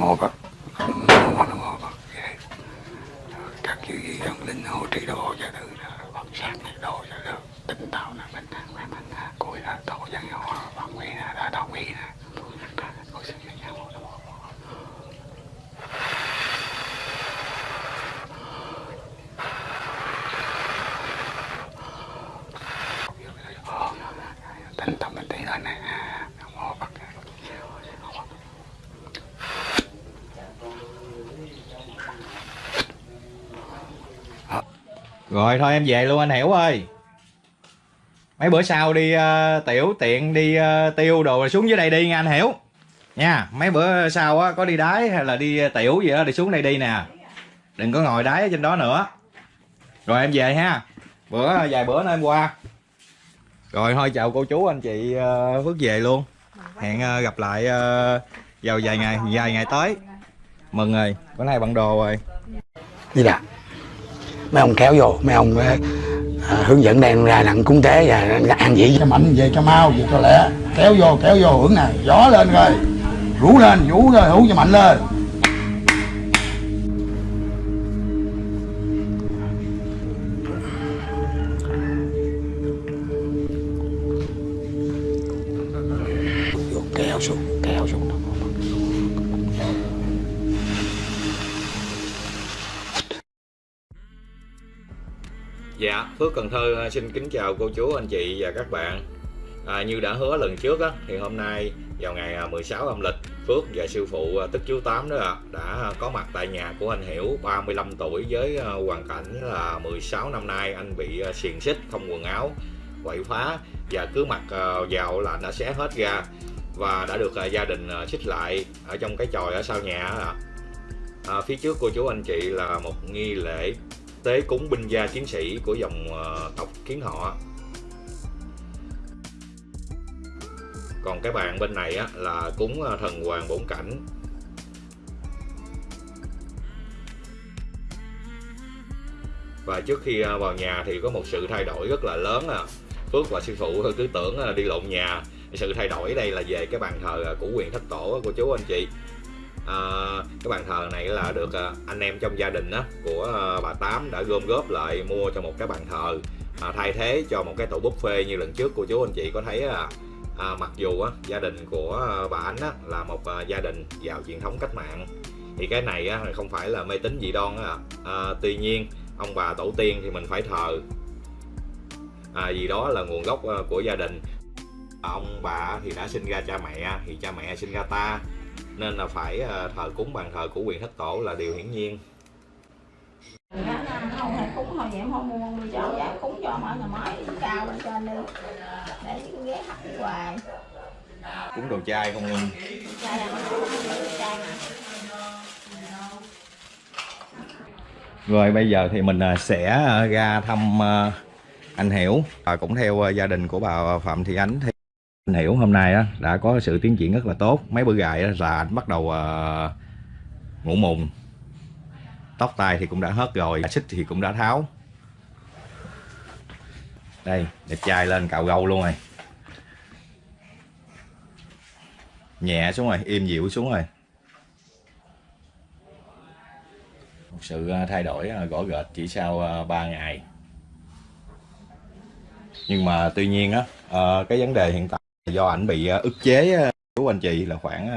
khúc đó nam mô phật nam mô nam mô phật các chư vị thần linh hộ trì độ cho tự phật sát này độ cho được tinh tạo là bình an và bình an cội là tổ dân họ phật quy là đã đồng ý là cội sinh nhân nam mô nam mô tinh tâm bình tĩnh lên này nam mô phật rồi thôi em về luôn anh Hiểu ơi. Mấy bữa sau đi uh, tiểu tiện đi uh, tiêu đồ rồi xuống dưới đây đi nha anh Hiểu. Nha mấy bữa sau á có đi đái hay là đi ờ, tiểu gì đó thì xuống đây đi nè. Đừng có ngồi đái ở trên đó nữa. Rồi em về ha. Bữa vài bữa nữa em qua. Rồi thôi chào cô chú anh chị uh, Phước về luôn. Hẹn uh, gặp lại uh, vào vài ngày vài ngày tới. Mừng rồi Bữa nay bận đồ rồi. Đi là mấy ông kéo vô mấy ông ờ, à, hướng dẫn đem ra đặng cúng tế và ăn dĩ cho mạnh về cho mau về cho lẹ. Kéo vô kéo vô hưởng nè gió lên rồi rú lên vũ rồi hú cho mạnh lên. À, xin kính chào cô chú, anh chị và các bạn. À, Như đã hứa lần trước á, thì hôm nay vào ngày à, 16 âm lịch Phước và sư phụ à, Tức Chú Tám đó đã có mặt tại nhà của anh Hiểu 35 tuổi với à, hoàn cảnh là 16 năm nay. Anh bị xiềng xích không quần áo quậy phá và cứ mặc vào là đã xé hết ra và đã được gia đình xích lại ở trong cái chòi ở sau nhà à, phía trước cô chú anh chị là một nghi lễ tế cúng binh gia chiến sĩ của dòng ờ, tộc kiến họ. Còn cái bàn bên này á, là cúng ờ, thần hoàng bổn cảnh. Và trước khi ờ, vào nhà thì có một sự thay đổi rất là lớn à. Phước và sư phụ cứ tưởng đi lộn nhà. Sự thay đổi đây là về cái bàn thờ của quyền thất tổ của chú anh chị uh, cái bàn thờ này là được uh, anh em trong gia đình á, của uh, bà Tám đã gom góp lại mua cho một cái bàn thờ. Uh, thay thế cho một cái tổ buffet như lần trước cô chú anh chị có thấy uh, à, mặc dù á, gia đình của bà Ánh á, là một à, gia đình giàu truyền thống cách mạng thì cái này á, không phải là mê tín dị đoan á, à, tuy nhiên ông bà tổ tiên thì mình phải thờ. À, vì đó là nguồn gốc à, của gia đình. Ông bà thì đã sinh ra cha mẹ thì cha mẹ sinh ra ta nên là phải ờ, thờ cúng bàn thờ của quyền thất tổ là điều hiển nhiên. Cúng hồi vậy em không mua mình cho giá cúng cho mọi nhà mới cao lên trên đi để cái ghé hấp hoài cúng đồ chay không luôn trai ăn trai mà Rồi bây giờ thì mình ờ, sẽ ờ, ra thăm anh Hiểu. Và cũng theo gia đình của bà Phạm Thị Ánh thì anh Hiểu hôm nay á, đã có sự tiến triển rất là tốt. Mấy bữa gài á, là anh bắt đầu ờ, ngủ mùng. Tóc tai thì cũng đã hết rồi xích thì cũng đã tháo. Đây đẹp trai lên cạo gâu luôn rồi. Nhẹ xuống rồi im dịu xuống rồi. Một sự ờ, thay đổi ờ, gõ rõ rệt chỉ sau 3 ngày. Nhưng mà tuy nhiên á cái vấn đề hiện tại do ảnh bị ờ, ức chế ờ, của anh chị là khoảng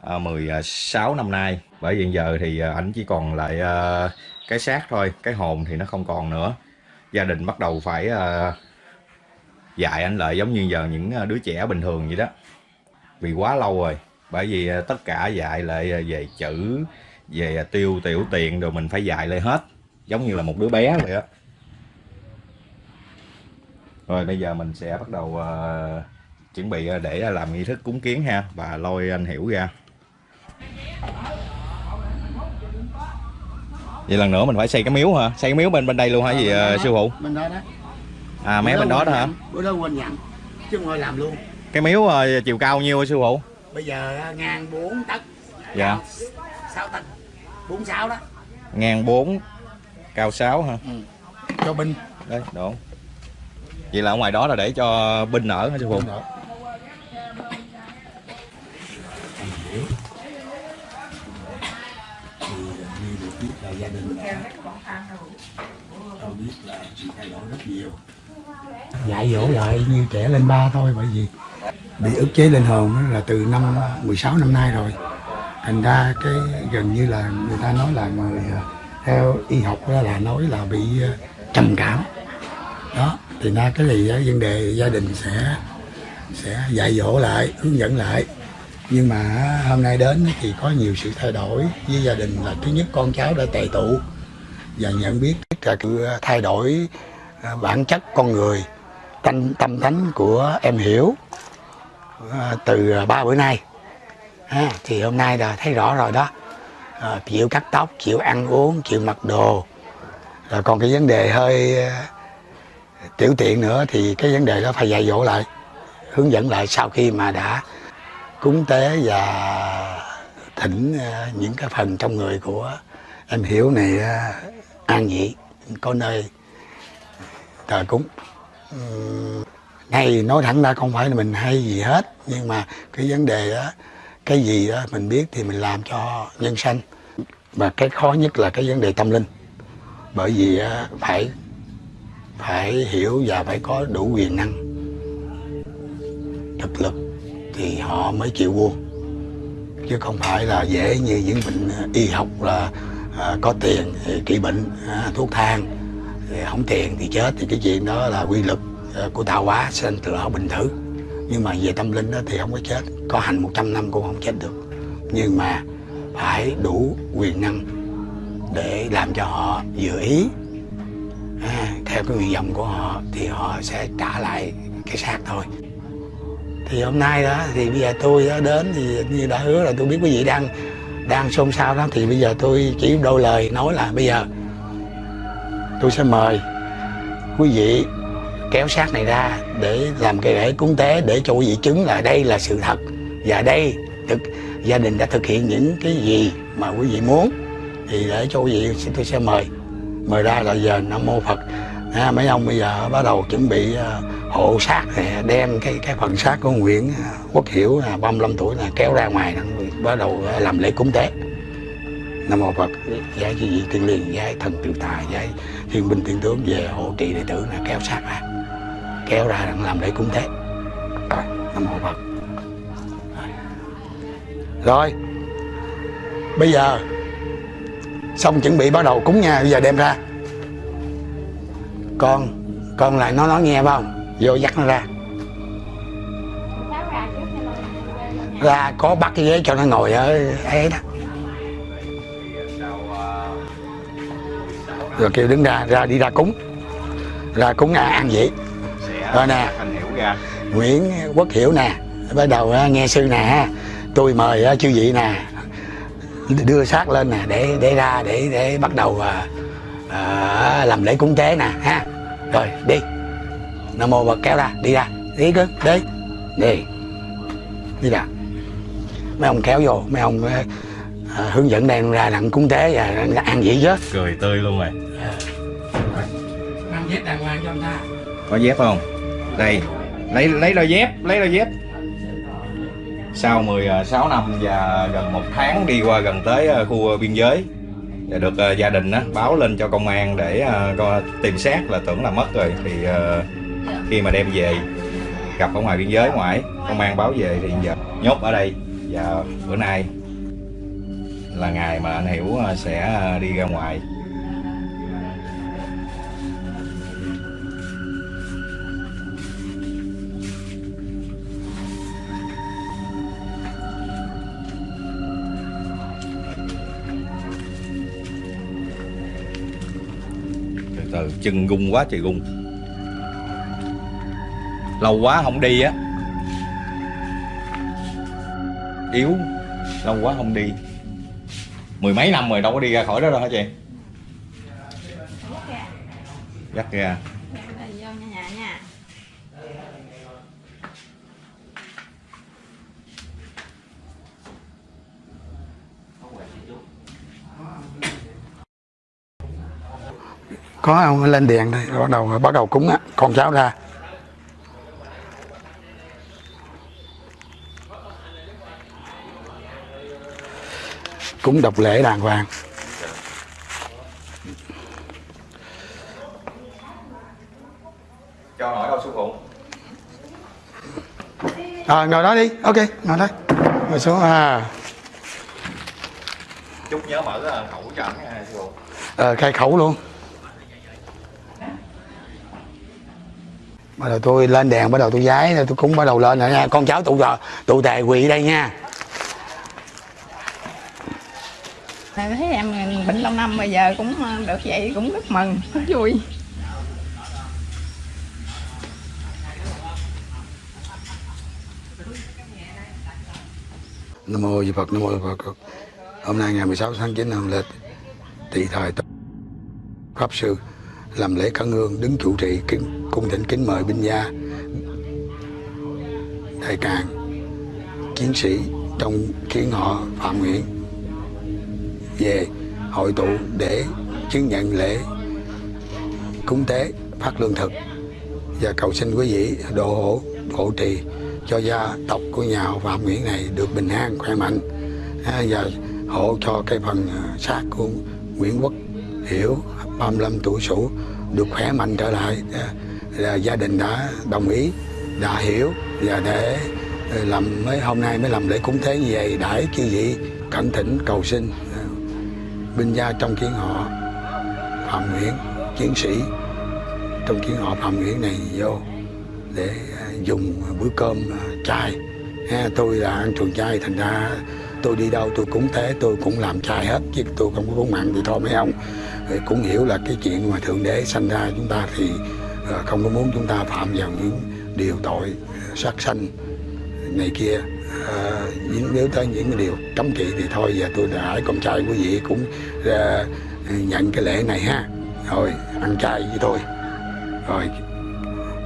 ờ, 16 năm nay. Bởi vì giờ thì ảnh chỉ còn lại cái xác thôi, cái hồn thì nó không còn nữa. Gia đình bắt đầu phải dạy anh lại giống như giờ những đứa trẻ bình thường vậy đó. Vì quá lâu rồi. Bởi vì tất cả dạy lại về chữ, về tiêu tiểu tiền rồi mình phải dạy lại hết. Giống như là một đứa bé vậy đó rồi bây giờ mình sẽ bắt đầu à, chuẩn bị à, để làm nghi thức cúng kiến ha. Và lôi anh hiểu ra. Vậy lần nữa mình phải xây cái miếu hả? Xây cái miếu bên bên đây luôn hả? Gì à, sư phụ bên đó đó. À mé bên đó đó hả? bữa đó quên nhận. Chứ thôi làm luôn. Cái miếu à, chiều cao nhiêu hả sư phụ bây giờ ngang 4 tấc. Dạ. 6 tấc. 46 đó. Ngang 4 cao 6 hả? Cho binh. Đấy đúng vậy là ở ngoài đó là để cho binh nở hả sư phụ gia đình tôi biết là thay đổi rất nhiều dạy dỗ lại như trẻ lên ba thôi, bởi vì bị ức chế lên hồn là từ năm 16 năm nay rồi. Thành ra cái gần như là người ta nói là người ờ, theo y học đó là nói là bị ờ, trầm cảm. Đó thì na cái này vấn đề gia đình sẽ sẽ dạy dỗ lại hướng dẫn lại. Nhưng mà hôm nay đến thì có nhiều sự thay đổi với gia đình là thứ nhất con cháu đã tệ tụ và nhận biết là sự thay đổi à, bản chất con người tâm tâm tánh của em hiểu à, từ ba bữa nay. Ha, thì hôm nay là thấy rõ rồi đó. À, chịu cắt tóc chịu ăn uống chịu mặc đồ. Rồi còn cái vấn đề hơi à, tiểu tiện nữa thì cái vấn đề đó phải dạy dỗ lại, hướng dẫn lại sau khi mà đã cúng tế và thỉnh ờ, những cái phần trong người của em hiểu này ờ, an nhị có nơi thờ cúng. Hay này nói thẳng ra không phải là mình hay gì hết, nhưng mà cái vấn đề đó cái gì đó mình biết thì mình làm cho nhân sanh. Và cái khó nhất là cái vấn đề tâm linh, bởi vì ờ, phải phải hiểu và phải có đủ quyền năng. Thực lực thì họ mới chịu buông chứ không phải là dễ như những bệnh à, y học là à, có tiền thì trị bệnh à, thuốc thang thì không tiền thì chết. Thì cái chuyện đó là quy luật à, của tạo hóa sinh từ ở bình thử. Nhưng mà về tâm linh đó thì không có chết. Có hành 100 năm cũng không chết được. Nhưng mà phải đủ quyền năng để làm cho họ vừa ý à, theo cái nguyện vọng của họ thì họ sẽ trả lại cái xác thôi. Thì hôm nay đó thì bây giờ tôi đó đến thì như đã hứa là tôi biết quý vị đang đang xôn xao đó thì bây giờ tôi chỉ đôi lời nói là bây giờ tôi sẽ mời quý vị kéo xác này ra để làm cái lễ cúng tế để cho quý vị chứng là đây là sự thật và đây thực gia đình đã thực hiện những cái gì mà quý vị muốn. Thì để cho quý vị tôi sẽ mời mời ra là giờ nam mô phật. À, mấy ông bây giờ bắt đầu chuẩn bị à, hộ xác đem cái cái phần xác của Nguyễn à, Quốc Hiểu à, 35 tuổi là kéo ra ngoài bắt đầu à, làm lễ cúng tế. Nam mô phật giải chư vị thiên liền giải thần tự tài giải thiên binh thiên tướng về hộ trì đệ tử là kéo xác ra. Kéo ra đang làm lễ cúng tế. Nam mô phật. Rồi bây giờ xong chuẩn bị bắt đầu cúng nha bây giờ đem ra. Con con lại nó nói nghe phải không? Vô dắt nó ra. Ra có bắt cái ghế cho nó ngồi ở ấy đó. Rồi kêu đứng ra ra đi ra cúng. Ra cúng à, ăn vậy. Rồi nè. Nguyễn Quốc Hiểu nè bắt đầu à, nghe sư nè. Tôi mời à, chư vị nè đưa xác lên nè để để ra để để bắt đầu à, à, làm lễ cúng tế nè ha. Rồi đi. Nam mô bậc kéo ra đi ra. Đi cứ đi. Đi. Đi ra. Mấy ông kéo vô mấy ông à, à, hướng dẫn đang ra đặng cúng tế và ăn gì chứ cười tươi luôn rồi ăn dép đàng hoàng cho người ta. Có dép không? Đây. Lấy lấy đôi dép lấy đôi dép sau 16 à, năm và gần một tháng đi qua gần tới à, khu à, biên giới và được gia đình đó, báo lên cho công an để tìm xác là tưởng là mất rồi. Thì khi mà đem về gặp ở ngoài biên giới ngoài công an báo về thì giờ nhốt ở đây. Và bữa nay là ngày mà anh hiểu sẽ đi ra ngoài. Chân gung quá trời gung. Lâu quá không đi á. Yếu lâu quá không đi. Mười mấy năm rồi đâu có đi ra khỏi đó đâu hả chị? Dắt ra Đây, vô nhà nhà nha có ông lên đèn đây bắt đầu bắt đầu cúng á con cháu ra. Cúng độc lễ đàng hoàng. Cho hỏi đâu sư phụ à, ngồi đó đi. Ok ngồi đây. Ngồi xuống. À. Chút nhớ mở ờ, khẩu cho nha sư phụ ờ, khai khẩu luôn bắt đầu tôi lên đèn bắt đầu tôi giái tôi cúng bắt đầu lên rồi nha con cháu tụ tụ tề quỳ đây nha thấy em bệnh lâu năm bây giờ cũng ờ, được vậy cũng rất mừng rất vui Nam mô Di Phật, Nam mô Di Phật. Hôm nay ngày 16 tháng 9 năm lịch tỵ thời. Pháp sư làm lễ khấn hương đứng chủ trì kính, cung thỉnh kính mời binh gia đại càng chiến sĩ trong khiến họ phạm nguyện về hội tụ để chứng nhận lễ cúng tế phát lương thực. Và cầu xin quý vị độ hộ hộ trì cho gia tộc của nhà họ Phạm Nguyễn này được bình an khỏe mạnh. À, và hộ cho cái phần à, xác của Nguyễn Quốc Hiểu 35 tuổi sủ được khỏe mạnh trở lại à, là gia đình đã đồng ý đã hiểu và để à, làm mới hôm nay mới làm lễ cúng thế như vậy. Đãi chư vị cẩn thỉnh cầu xin à, binh gia trong kiến họ Phạm Nguyễn chiến sĩ trong kiến họ Phạm Nguyễn này vô để dùng bữa cơm chay. Ha, tôi là ăn chuồng chay thành ra tôi đi đâu tôi cúng thế tôi cũng làm chay hết chứ tôi không có cúng mặn thì thôi mấy ông thì cũng hiểu là cái chuyện mà thượng đế sanh ra chúng ta thì ờ, không có muốn chúng ta phạm vào những điều tội ờ, sát sanh này kia. À, những nếu tới những cái điều cấm kỵ thì thôi giờ tôi đã hỏi con trai của vị cũng à, nhận cái lễ này ha. Rồi ăn chay với tôi. Rồi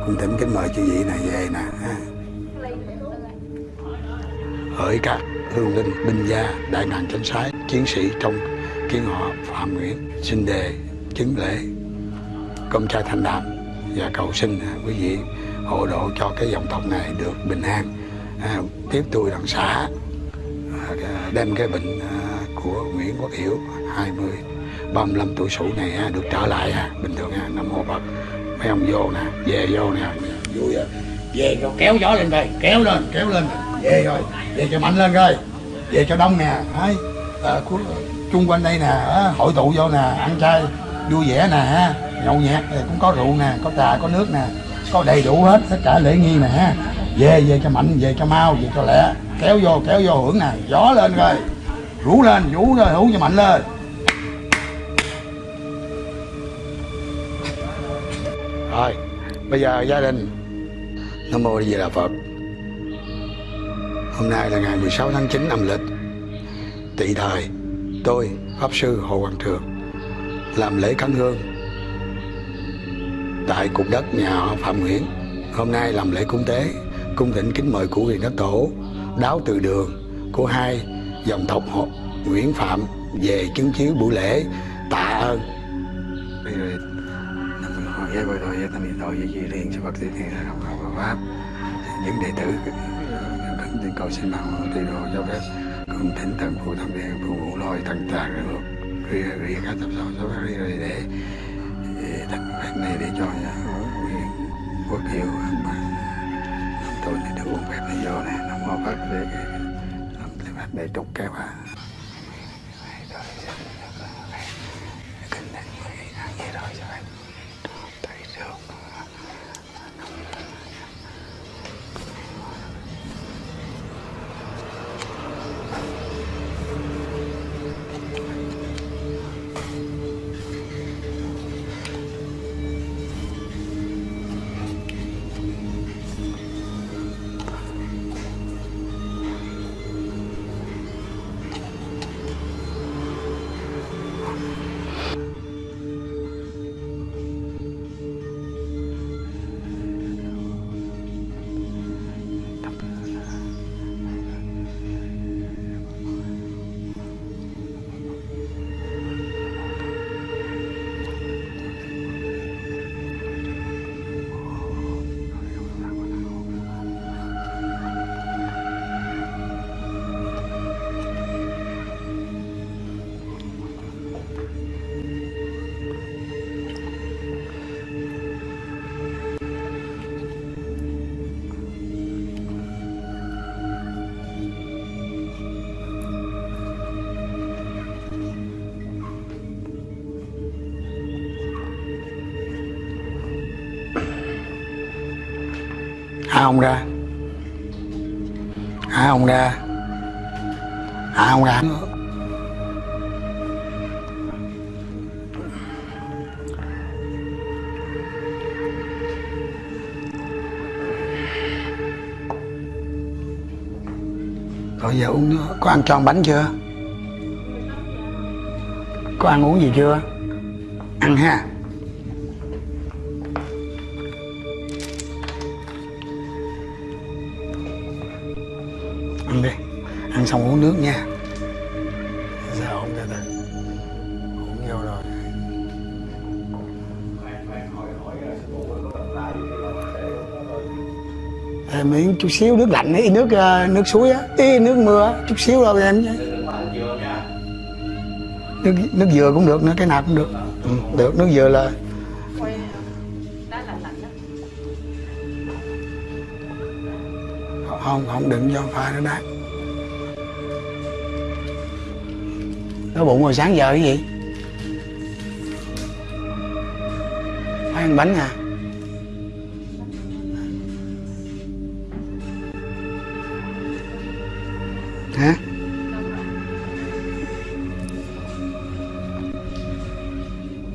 cũng thỉnh kính mời chư vị này về nè ha. hỡi các hương linh binh gia đại ngàn chánh sái chiến sĩ trong kiến họ phạm nguyễn xin đề chứng lễ. Công trai thành đạt và cầu xin à, quý vị hộ độ cho cái dòng tộc này được bình an. À, tiếp tôi đằng xã à, đem cái bệnh à, của Nguyễn Quốc Hiểu 20 35 tuổi sủ này à, được trở lại à, bình thường à, nam mô Phật. Mấy ông vô nè về vô nè. Vui à. về rồi kéo gió lên đây kéo lên kéo lên. Về rồi về cho mạnh lên coi. Về cho đông nè thấy à, của, chung quanh đây nè hội tụ vô nè, ăn chay, vui vẻ nè nhậu nhẹt thì cũng có rượu nè, có trà, có nước nè, có đầy đủ hết, tất cả lễ nghi nè về về cho mạnh, về cho mau, về cho lẹ, kéo vô kéo vô hưởng nè, gió lên rồi, rủ lên vũ rồi, hữu cho mạnh lên. Rồi, bây giờ gia đình. Nam mô di đà phật. Hôm nay là ngày 16 tháng 9 âm lịch. Tỵ thời tôi, pháp sư hồ hoàng trường làm lễ khấn hương tại cục đất nhà họ phạm nguyễn. Hôm nay làm lễ cúng tế, cung thỉnh kính mời cụ hiền đất tổ, đáo từ đường của hai dòng tộc họ Nguyễn Phạm về chứng chiếu buổi lễ tạ ơn. Bây giờ nằm hỏi với thôi tâm gì liền cho Phật thiên học học pháp. Những đệ tử ờ, kính cầu xin bằng tùy đồ cho phép cùng thỉnh thần phụ thâm đen phụ ngũ lôi thần tà rồi ria ria các tập sau số ria ria để thành phép này để cho nhà nguyện quốc hiệu mà tôi này được uống phép này do này nó mau phát để làm phép để trục cái vào Hả ông ra? Hả ông ra? Hả ông ra? Rồi giờ uống nữa Có ăn tròn bánh chưa? Có ăn uống gì chưa? Ăn ha. Xong uống nước nha. Sao không từ từ uống vô rồi. Em miếng chút xíu nước lạnh ấy nước ờ, nước suối á. Ý, nước mưa chút xíu đâu em chứ nước nước dừa cũng được nữa cái nào cũng được. Ừ, được nước dừa là không không đừng cho pha nó đắt nó bụng hồi sáng giờ cái gì? Phải ăn bánh à? Hả?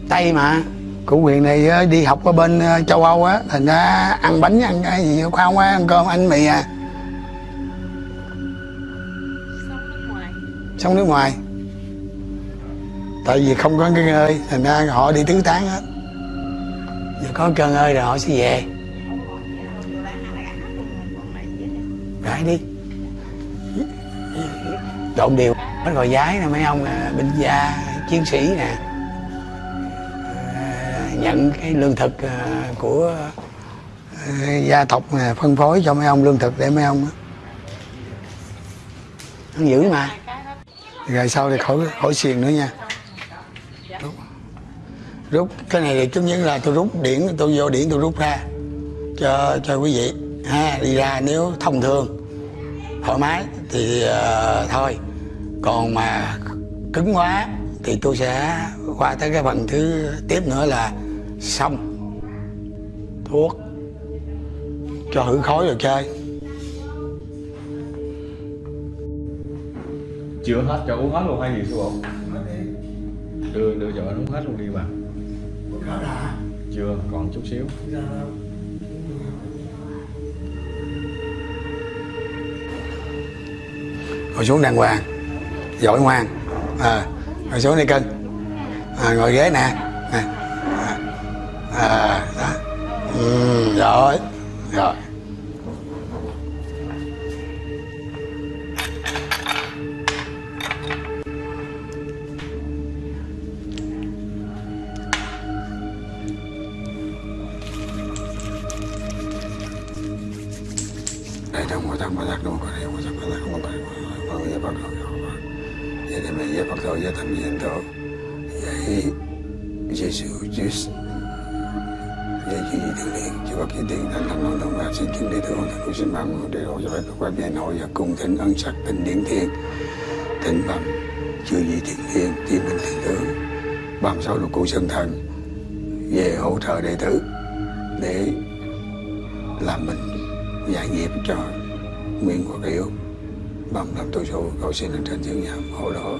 Tây mà cụ quyền này ờ, đi học ở bên ờ, châu âu á thành ra ăn bánh ăn cái gì không á ăn cơm ăn mì à. Sống nước ngoài tại vì không có cái ngơi thành ra họ đi tứ tán hết. Giờ có cơn ơi rồi họ sẽ về. Gãi đi. Trộn đều hết rồi giái nè, mấy ông à, binh gia, chiến sĩ nè. À, nhận cái lương thực à, của gia tộc nè, phân phối cho mấy ông lương thực để mấy ông á. ăn mà. Rồi sau thì khỏi khỏi xiền nữa nha rút. Cái này thì chứng nhất là tôi rút điển tôi vô điển tôi rút ra cho cho quý vị. Ha đi ra nếu thông thường thoải mái thì uh, thôi. Còn mà cứng quá thì tôi sẽ qua tới cái phần thứ tiếp nữa là xong. Thuốc cho hử khói rồi chơi. Chưa hết cho uống hết luôn hay gì sư bộ đưa đưa cho anh uống hết luôn đi bà chưa còn chút xíu. Ngồi xuống đàng hoàng. Giỏi ngoan. À, ngồi xuống đi cưng à, ngồi ghế nè. À, à, đó. Ừ, giỏi. Rồi đây trong một trăm ba giác đâu có đây một trăm ba giác không có đây có nghĩa bắt đầu vậy thì mình bắt đầu với thầm hiện tổ vậy Giêsu Christ vậy chỉ tự liền cho bác kỳ tiền thành thành long đồng bạc xin kính đi thượng thành của sinh mạng của đều cho các quan nhà hội và cùng thỉnh ân sắc tình điển thiên thỉnh bằng chưa gì thiện hiền, chỉ mình thiện tướng bằng sau lục cụ sơn thần về hỗ trợ đệ tử để làm mình giải nghiệp cho nguyên quốc yếu bằng làm tôi số cầu xin lên trên thiên nhà hộ đó.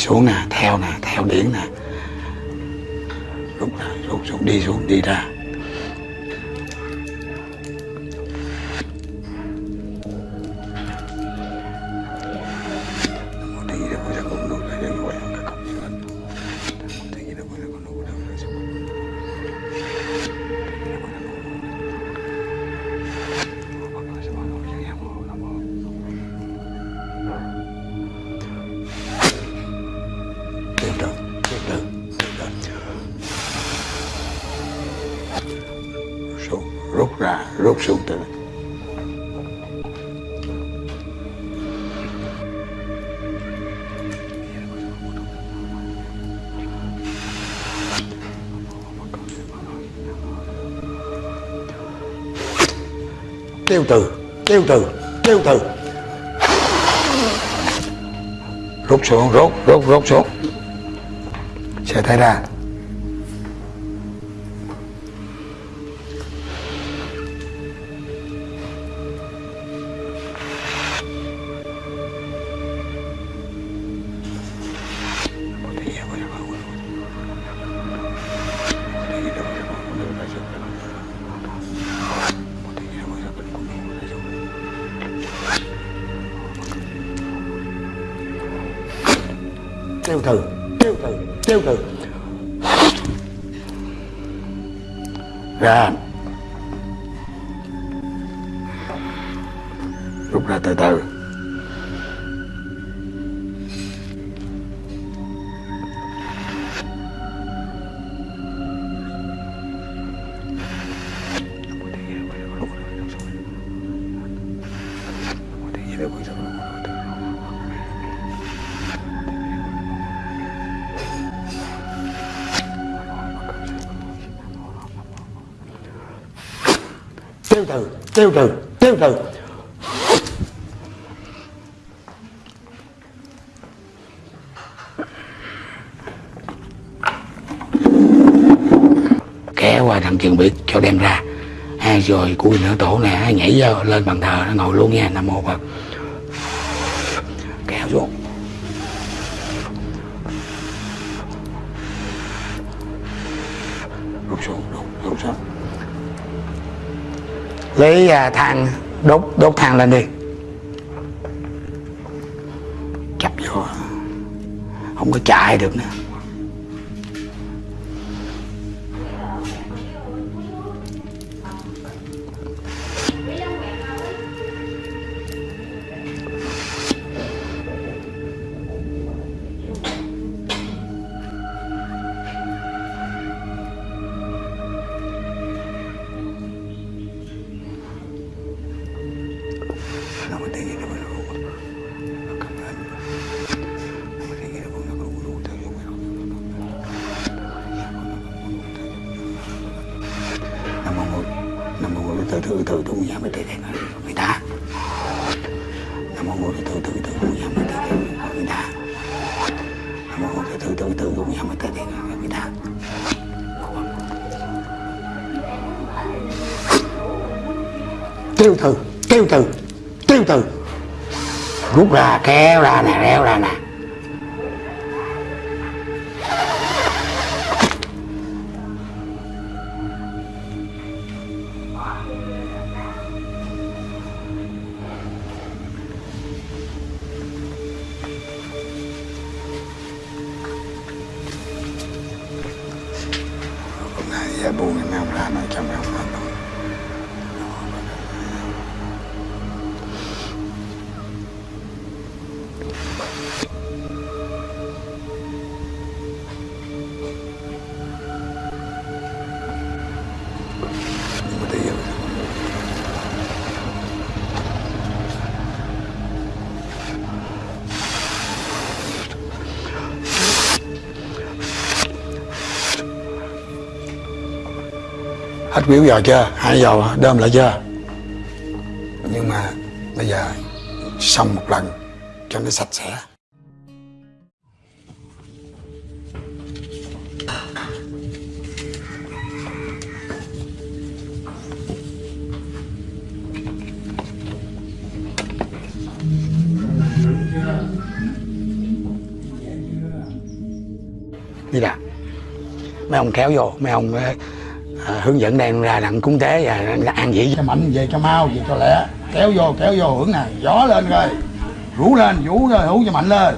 Xuống nè, theo nè, theo điển nè. Rút ra rút xuống đi xuống đi ra. Rút xuống rút rút rút xuống. Sẽ thấy ra. Rút ra từ từ tiêu từ tiêu từ tiêu từ kéo qua trường cho đem ra. Hai rồi cuối nữa tổ nè nhảy vô lên bàn thờ nó ngồi luôn nha nam mô phật. Kéo xuống. Rút xuống rút, rút xuống. Lấy à, than đốt đốt than lên đi. Chập vô. Không có chạy được nữa. Hết biểu giờ chưa? Hai giờ đơm lại chưa? Nhưng mà bây giờ xong một lần cho nó sạch sẽ. Đi đã mấy ông kéo vô, mấy ông hướng dẫn đem ra đặng cúng tế và ăn gì cho mạnh, về cho mau, về cho lẹ. Kéo vô kéo vô hưởng nè. Gió lên rồi rủ lên rủ rồi hú cho mạnh lên.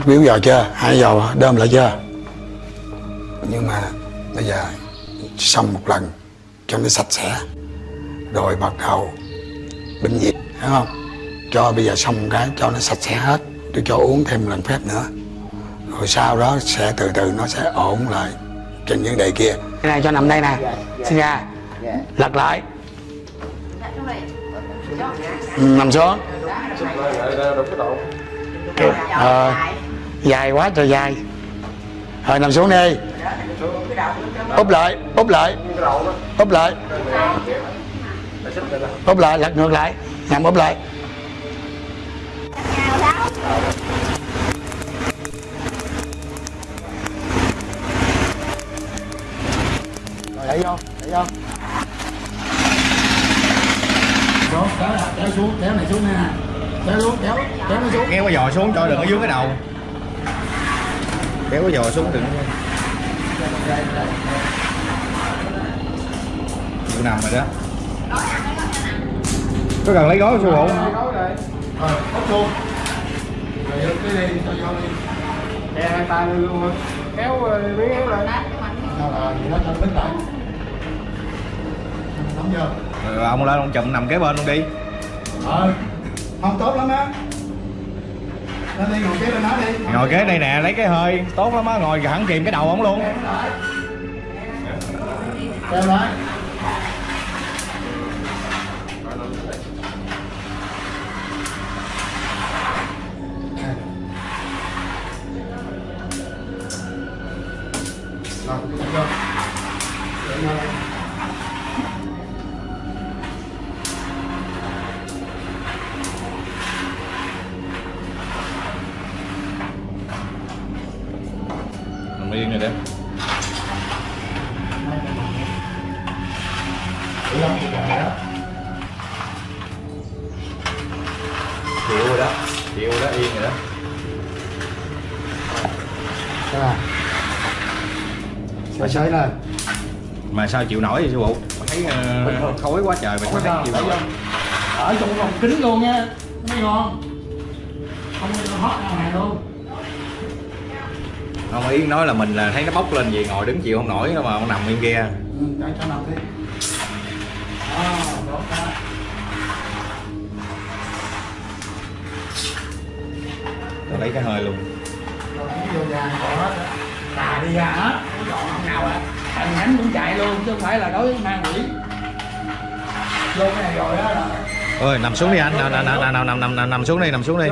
Hết biểu giờ chưa? Hai giờ đơm lại chưa? Nhưng mà bây giờ xong một lần cho nó sạch sẽ. Rồi bắt đầu bệnh viện hiểu không? Cho bây giờ xong cái cho nó sạch sẽ hết. Tôi cho uống thêm lần phép nữa. Rồi sau đó sẽ từ từ nó sẽ ổn lại trên vấn đề kia. Cái này cho nằm đây nè. Xin ra. Lật lại. Ừ, nằm xuống. Ờ, dài quá trời dài. Rồi, nằm xuống đi. Úp lại úp lại. Úp lại. Úp lại, lật ngược lại. Nằm úp lại. Rồi, đẩy vô đẩy vô. Kéo xuống, kéo này xuống nè. Kéo xuống kéo kéo nó xuống. Nghe qua dò xuống cho đừng ở dưới cái đầu kéo cái giò xuống đừng Vụ nằm rồi đó. Có cần lấy gói không? Sư phụ đi đè hai tay lên luôn rồi. Kéo ờ, miếng kéo lên sao là gì đó cho bít lại? Nắm vô rồi ông lên ông chùm nằm kế bên luôn đi. Ờ không tốt lắm á ngồi kế đây nè, lấy cái hơi. Tốt lắm á, ngồi hẳn kìm cái đầu ổng luôn. Sao chịu nổi vậy sư phụ? Thấy ờ, khói quá trời mà sao thấy chịu nổi? ở trong phòng kính luôn nha. Nó mới ngon không hót ra ngoài luôn. Ông Yến nói là mình là thấy nó bốc lên gì ngồi đứng chịu không nổi mà ông nằm yên kia. Ừ, cho cho nằm đi. Đó tốt đó tôi lấy cái hơi luôn. Rồi vô còn hết. Cà đi ra hết. Không nào à thằng nhánh cũng chạy luôn chứ không phải là đối với mang quỷ. Vô cái này rồi đó. Là ơi nằm xuống đi anh. Nằm nằm nằm nằm nằm nằm nằm, nằm xuống đi nằm xuống đi.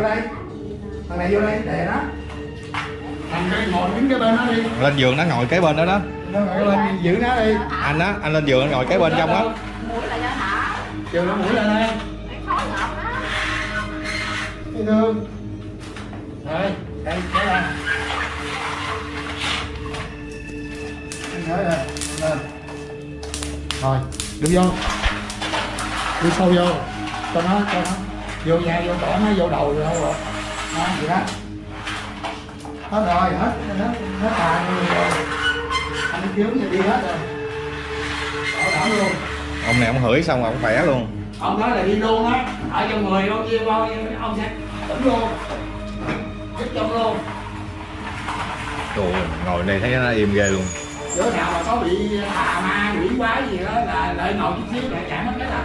Thằng này vô đây để đó thằng đây ngồi đứng cái bên đó đi. Lên giường nó ngồi kế bên đó đó. Nó ngồi lên giữ nó đi. Anh á anh lên giường anh ngồi kế bên trong á. Mũi là do thả chiều nó mũi lên đây. Cái thương. Rồi, đây, ra Rồi, đứng vô. Đi sâu vô. Cho nó, cho nó. Vô nhà, vô cổ nó, vô đầu rồi đâu rồi. Đó, vậy đó. Hết rồi, hết, hết, hết tài rồi. Anh kiếm thì đi hết rồi. Bảo đảm luôn. Ông này ông hửi xong rồi ông khỏe luôn. Ông nói là đi luôn á. Ở trong người bao nhiêu bao nhiêu ông sẽ tỉnh luôn. Giúp trong luôn. Trời ngồi đây thấy nó im ghê luôn chỗ nào mà có bị tà ma quỷ quái gì đó là lợi ngồi chút xíu là chạy mất cái là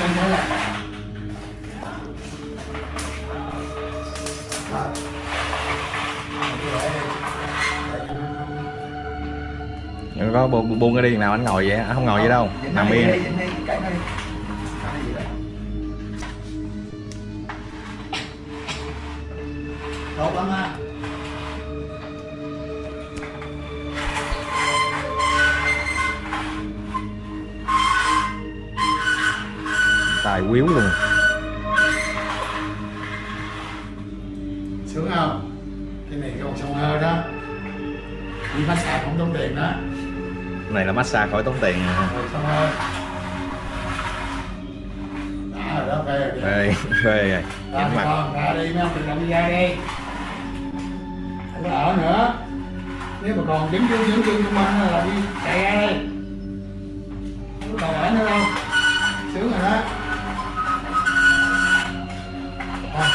Xem thế là Đừng có bu- bu- buông cái đi nào anh ngồi vậy anh không ngồi vậy đâu nằm yên tốt lắm á. Tài quýu luôn. Sướng không? Cái này còn sông hơi đó. Đi massage không tốn tiền đó. Này là massage khỏi tốn tiền rồi sông hơi đã rồi đó phê rồi phê rồi ra nhắm đi mặt. con ra đi mấy ông đừng làm đi ra đi không có ở nữa. Nếu mà còn dính chung dính chân chung quanh là đi chạy ra đi không còn ở nữa đâu sướng rồi đó. À.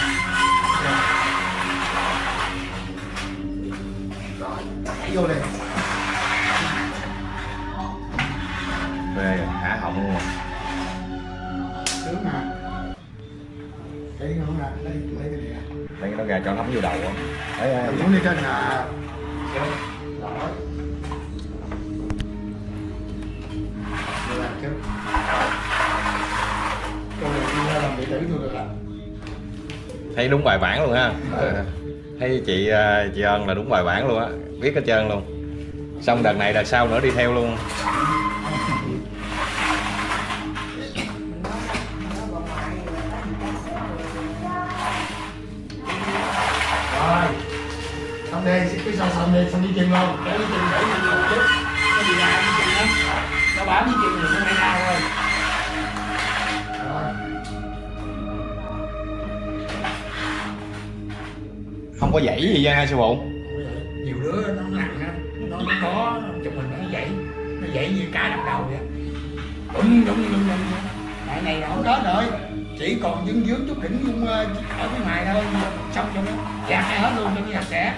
rồi nhảy vô đi ra cho nó thấm vô đầu á. Xuống đi trên làm thấy đúng bài bản luôn ha. Thấy chị ờ, chị ơn là đúng bài bản luôn á. Biết hết trơn luôn. Xong đợt này đợt sau nữa đi theo luôn đây cái sau xong đi xong đi chân luôn kéo đi chân để nhanh một chút nó đi ra đi chân đó. Nó bám đi chân thì nó hay đau thôi. Rồi. Không có dãy gì nha sư phụ. Nhiều đứa nó nặng á nó có chụp mình nó dậy nó dậy như cá đập đầu vậy. Đúng đúng đúng đúng này này không có rồi chỉ còn dướng dướng chút đỉnh dung ờ, ở phía ngoài thôi. Xong cho nó ra hết luôn cho nó sạch sẽ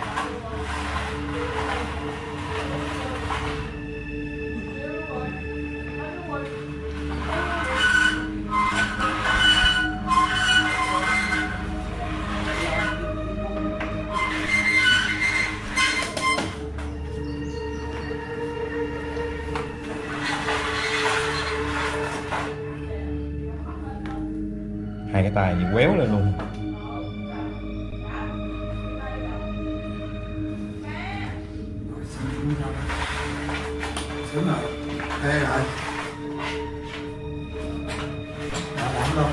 hai cái tay như quéo lên luôn. Đúng rồi đây rồi Bảo đảm luôn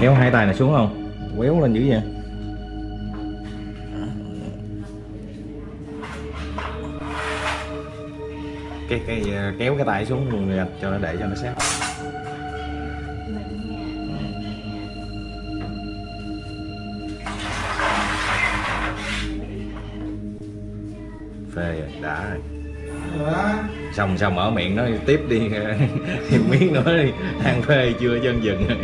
kéo hai tay này xuống không? Quéo lên dữ vậy? Cái cái à, kéo cái tay xuống luôn cho nó để, cho nó sát. Đã rồi. Xong xong mở miệng nói tiếp đi. Thêm miếng nữa đi. Ăn phê chưa? Chân dừng rồi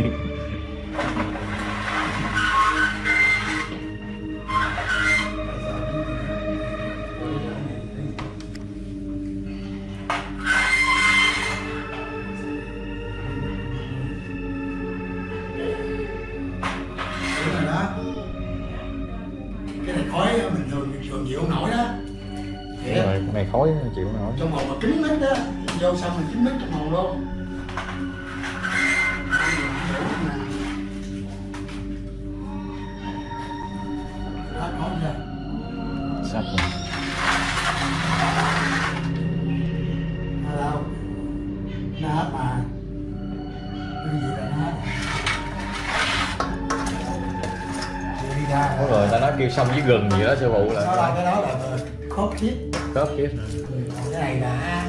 gừng gì đó sư phụ Sau đó là cái đó là khớp thiết khớp kiếp Còn cái này là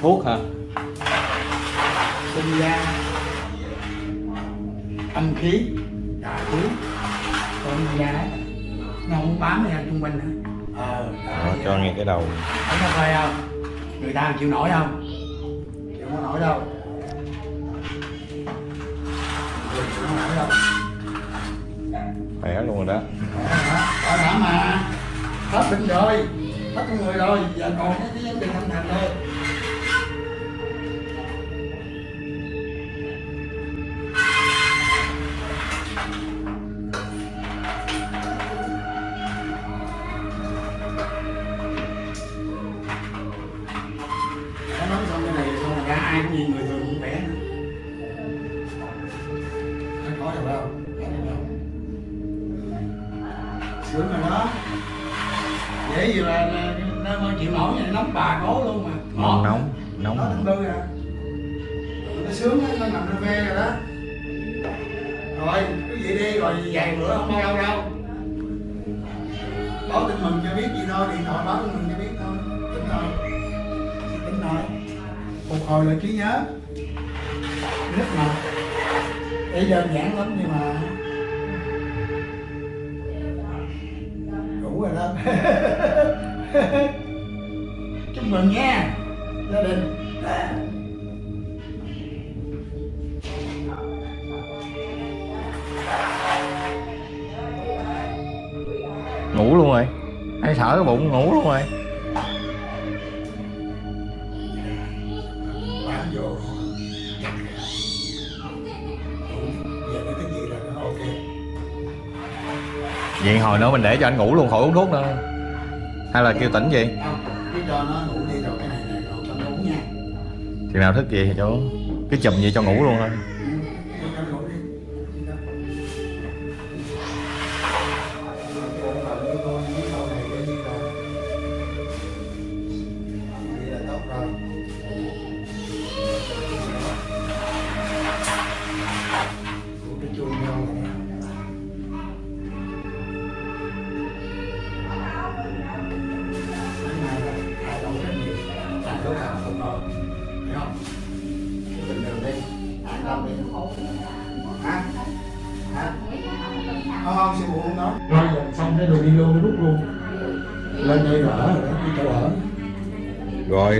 thuốc hả? sinh ra âm khí tà khí còn da đấy. Nó không bám ra xung quanh nữa. Ờ Đó, cho nghe cái đầu. Thấy không? Người ta chịu nổi không? Chịu không nổi đâu sinh rồi hết con người rồi giờ còn mình để cho anh ngủ luôn, khỏi uống thuốc nữa. Hay là kêu tỉnh gì thì nào thức gì thì cho cứ chùm vậy cho ngủ luôn thôi.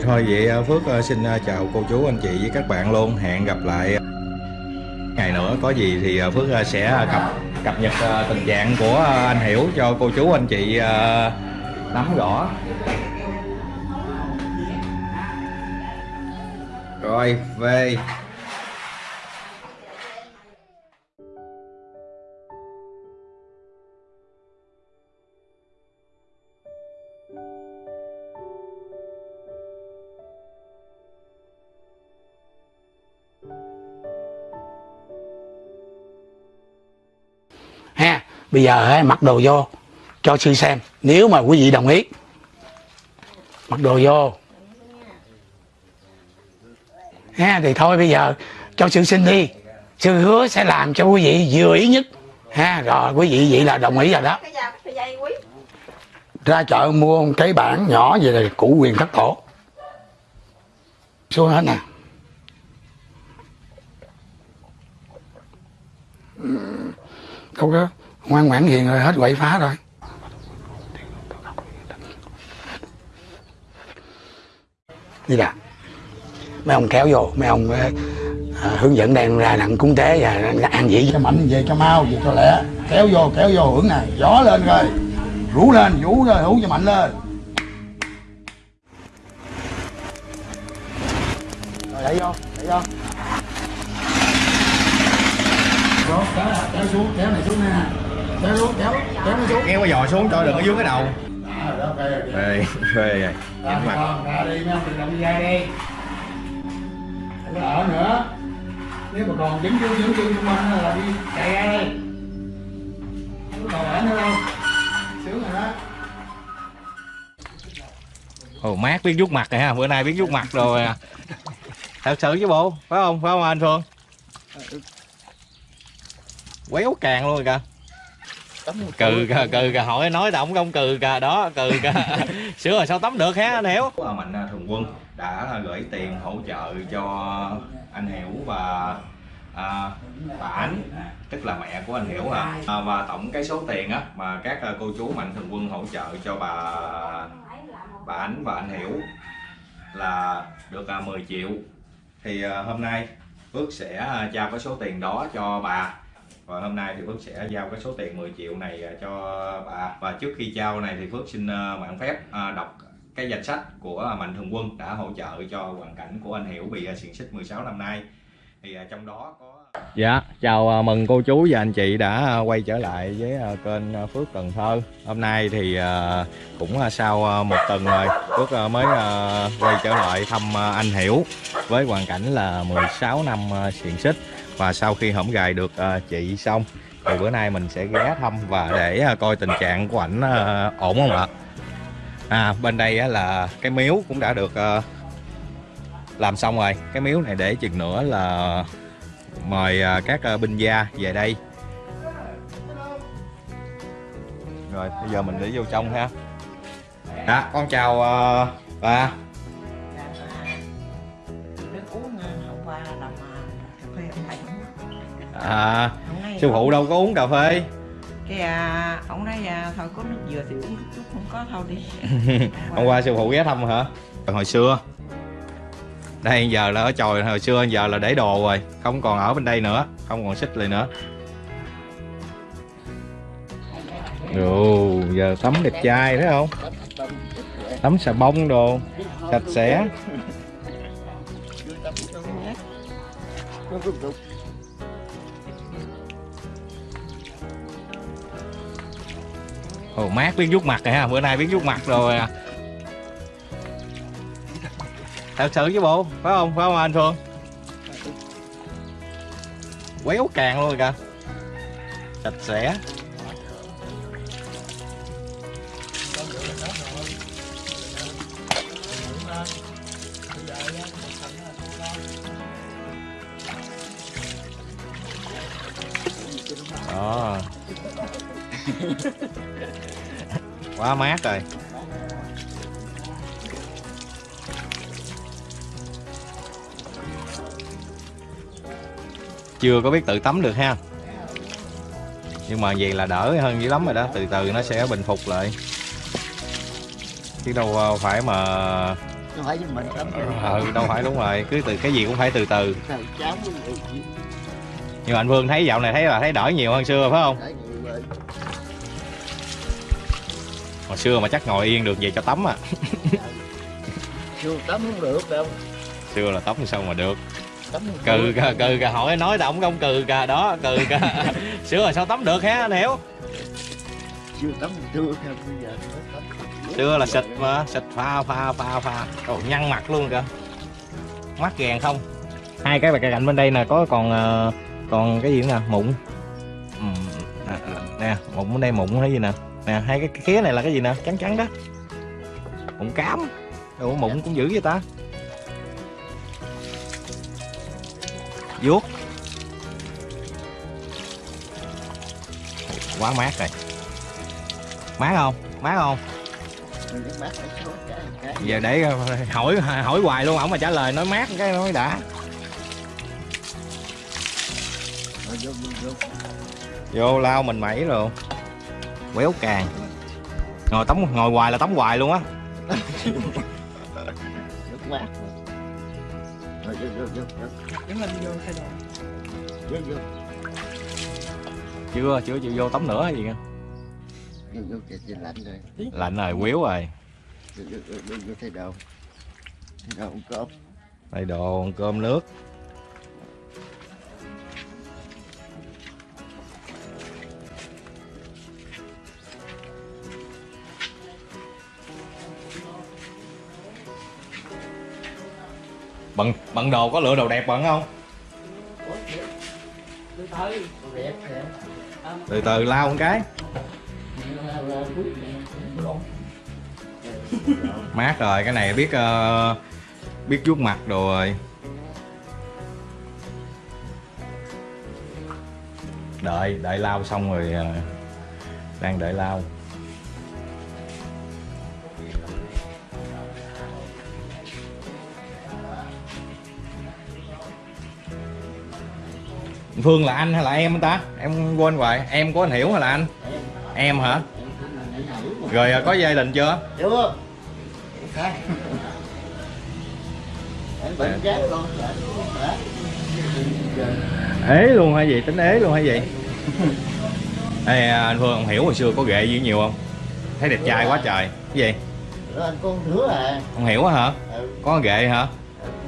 Thôi vậy à, Phước à, xin à, chào cô chú, anh chị với các bạn luôn. Hẹn gặp lại ngày nữa có gì thì Phước sẽ cập cập nhật tình trạng của anh Hiểu cho cô chú, anh chị nắm rõ. Rồi, về bây giờ á, mặc đồ vô cho sư xem. Nếu mà quý vị đồng ý mặc đồ vô. Ha thì thôi bây giờ cho sư xin đi. Sư hứa sẽ làm cho quý vị vừa ý nhất. Ha rồi quý vị vậy là đồng ý rồi đó. Ra chợ mua một cái bảng nhỏ về là cụ quyền thất tổ. Xuống hết nè. Đâu có ngoan ngoãn hiền rồi hết quậy phá rồi. Đi là mấy ông kéo vô mấy ông ờ, ờ, hướng dẫn đang ra nặng cúng tế và ăn dĩ. Cho mạnh về cho mau về cho lẹ. Kéo vô kéo vô hưởng này. Gió lên rồi. Rú lên vũ rồi hú cho mạnh lên. Rồi đẩy vô đẩy vô. Đó, kéo, kéo xuống kéo này xuống nè kéo xuống kéo kéo nó xuống kéo cái giò xuống cho đừng có dưới cái đầu. mặt. con ra đi mấy ông đừng động đi ra đi không có ở nữa nếu mà còn dính chân dính chân xung quanh là đi chạy ra đi không có còn ở nữa đâu sướng rồi đó Ồ mát biết vuốt mặt rồi ha, bữa nay biết vuốt mặt rồi à. Thật sự chứ bộ, phải không? Phải không anh Phương? Quéo càng luôn rồi kìa. Cừ kìa, cừ kìa, hỏi nói động không cừ kìa, đó, cừ kìa. Sửa rồi sao tắm được ha anh Hiểu? Mạnh Thường Quân đã gửi tiền hỗ trợ cho anh Hiểu và à, bà Ánh tức là mẹ của anh Hiểu à. à và tổng cái số tiền á mà các à, cô chú mạnh thường quân hỗ trợ cho bà bà Ánh và anh Hiểu là được à, 10 triệu thì à, hôm nay Phước sẽ à, trao cái số tiền đó cho bà và hôm nay thì Phước sẽ giao cái số tiền 10 triệu này à, cho bà. Và trước khi trao này thì Phước xin à, mạn phép à, đọc cái danh sách của Mạnh Thường Quân đã hỗ trợ cho hoàn cảnh của anh Hiểu bị à, xiềng xích 16 năm nay. Thì trong đó có Dạ, chào à, mừng cô chú và anh chị đã à, quay trở lại với à, kênh Phước Cần Thơ. Hôm nay thì cũng sau một tuần rồi, Phước mới quay trở lại thăm anh Hiểu với hoàn cảnh là 16 năm xiền xích và sau khi hổng gài được chị xong thì bữa nay mình sẽ ghé thăm và để coi tình trạng của ảnh ổn không ạ? À, bên đây là cái miếu cũng đã được làm xong rồi. Cái miếu này để chừng nữa là mời à, các à, binh gia về đây. Rồi bây giờ mình đi vô trong ha. Dạ con chào à, bà. Nước uống à, sư phụ đâu có uống cà phê. Cái à, ông nói à, thôi có nước dừa thì uống chút không có thôi đi. Hôm qua sư phụ ghé thăm hả? Hồi xưa đây giờ là ở chòi hồi xưa giờ là để đồ rồi không còn ở bên đây nữa không còn xích lại nữa. Ồ, giờ tắm đẹp trai thấy không? Tắm xà bông đồ sạch sẽ. Ồ, mát biết vuốt mặt rồi ha bữa nay biết vuốt mặt rồi à thật sự chứ bộ phải không? Phải không anh phương? Quéo càng luôn kìa. Sạch sẽ. Đó. Quá mát rồi chưa có biết tự tắm được ha. Nhưng mà vậy là đỡ hơn dữ lắm rồi đó từ từ nó sẽ bình phục lại. Chứ đâu ờ, phải mà nó phải mình tắm ừ, đâu phải đúng rồi. Cứ từ cái gì cũng phải từ từ. Nhưng mà anh Vương thấy dạo này thấy là thấy đỡ nhiều hơn xưa phải không? Hồi xưa mà chắc ngồi yên được về cho tắm à. Chưa tắm không được đâu. Xưa là tắm sao mà được cừ được. kìa cừ kìa hỏi nói động công cừ kìa đó cừ kìa xưa là sao tắm được hả anh hiểu chưa tắm chưa không bây giờ xưa là xịt mà xịt pha pha pha pha. Ồ, nhăn mặt luôn kìa. Mắt gàn không? Hai cái bạc cạnh bên đây nè có còn ờ, còn cái gì nữa nè? Mụn. Ừ, nè, nè mụn bên đây mụn hay gì nè? Nè hai cái khía này là cái gì nè? Trắng trắng đó. Mụn cám. Ủa mụn cũng dữ vậy ta vuốt. Quá mát rồi. Mát không? Mát không? Giờ để hỏi hỏi hoài luôn, ổng mà trả lời nói mát cái nói đã. Vô vô lao mình mẩy rồi quéo càng. Ngồi tắm, ngồi hoài là tắm hoài luôn á nước mát rồi vô vô vô thay đồ. vô vô chưa chưa chịu vô tắm nữa hay gì kìa vô vô trời trời lạnh rồi lạnh rồi quéo rồi. Vô vô, vô thay đồ thay đồ ăn cơm đây đồ ăn cơm nước bận bận đồ có lựa đồ đẹp bận không? Từ từ lao một cái. Mát rồi cái này biết uh, biết vuốt mặt đồ rồi. Đợi đợi lao xong rồi ờ, đang đợi lao. Phương là anh hay là em ta? Em quên rồi, em của anh Hiểu hay là anh? Em hả? Rồi ờ, có gia đình chưa? chưa bệnh chết con Ế luôn hay gì? Tính ế luôn hay gì? Ê, anh Phương, ông Hiểu hồi xưa có ghệ gì nhiều không? Thấy đẹp trai quá trời Cái gì? anh con đứa à Ông Hiểu hả? ừ. Có ghệ hả?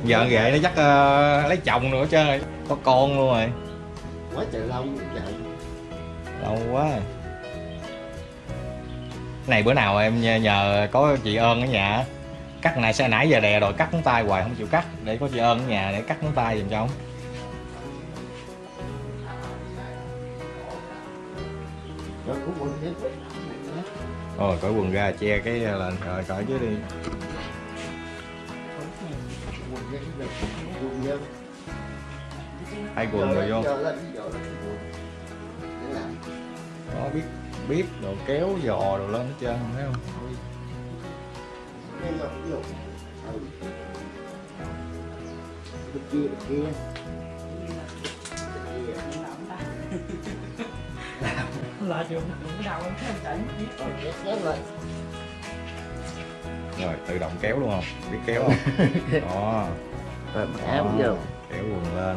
Giờ ghệ nó chắc ờ, lấy chồng nữa chứ Có con luôn rồi quá trời lâu trời Lâu quá. Rồi. Này bữa nào em nhờ, có chị ơn ở nhà Cắt này sẽ nãy giờ đè rồi cắt ngón tay hoài không chịu cắt. Để có chị ơn ở nhà để cắt ngón tay giùm cho ông. Rồi cởi quần ra che cái là rồi cởi chứ đi. Quên hết rồi quên Hai quần rồi vô. Có biết biết đồ kéo giò đồ lên hết trơn thấy không. Ừ. Kia kia. Là trường đầu. Rồi, tự động kéo luôn không? Biết kéo không? Đó áo vô Kéo quần lên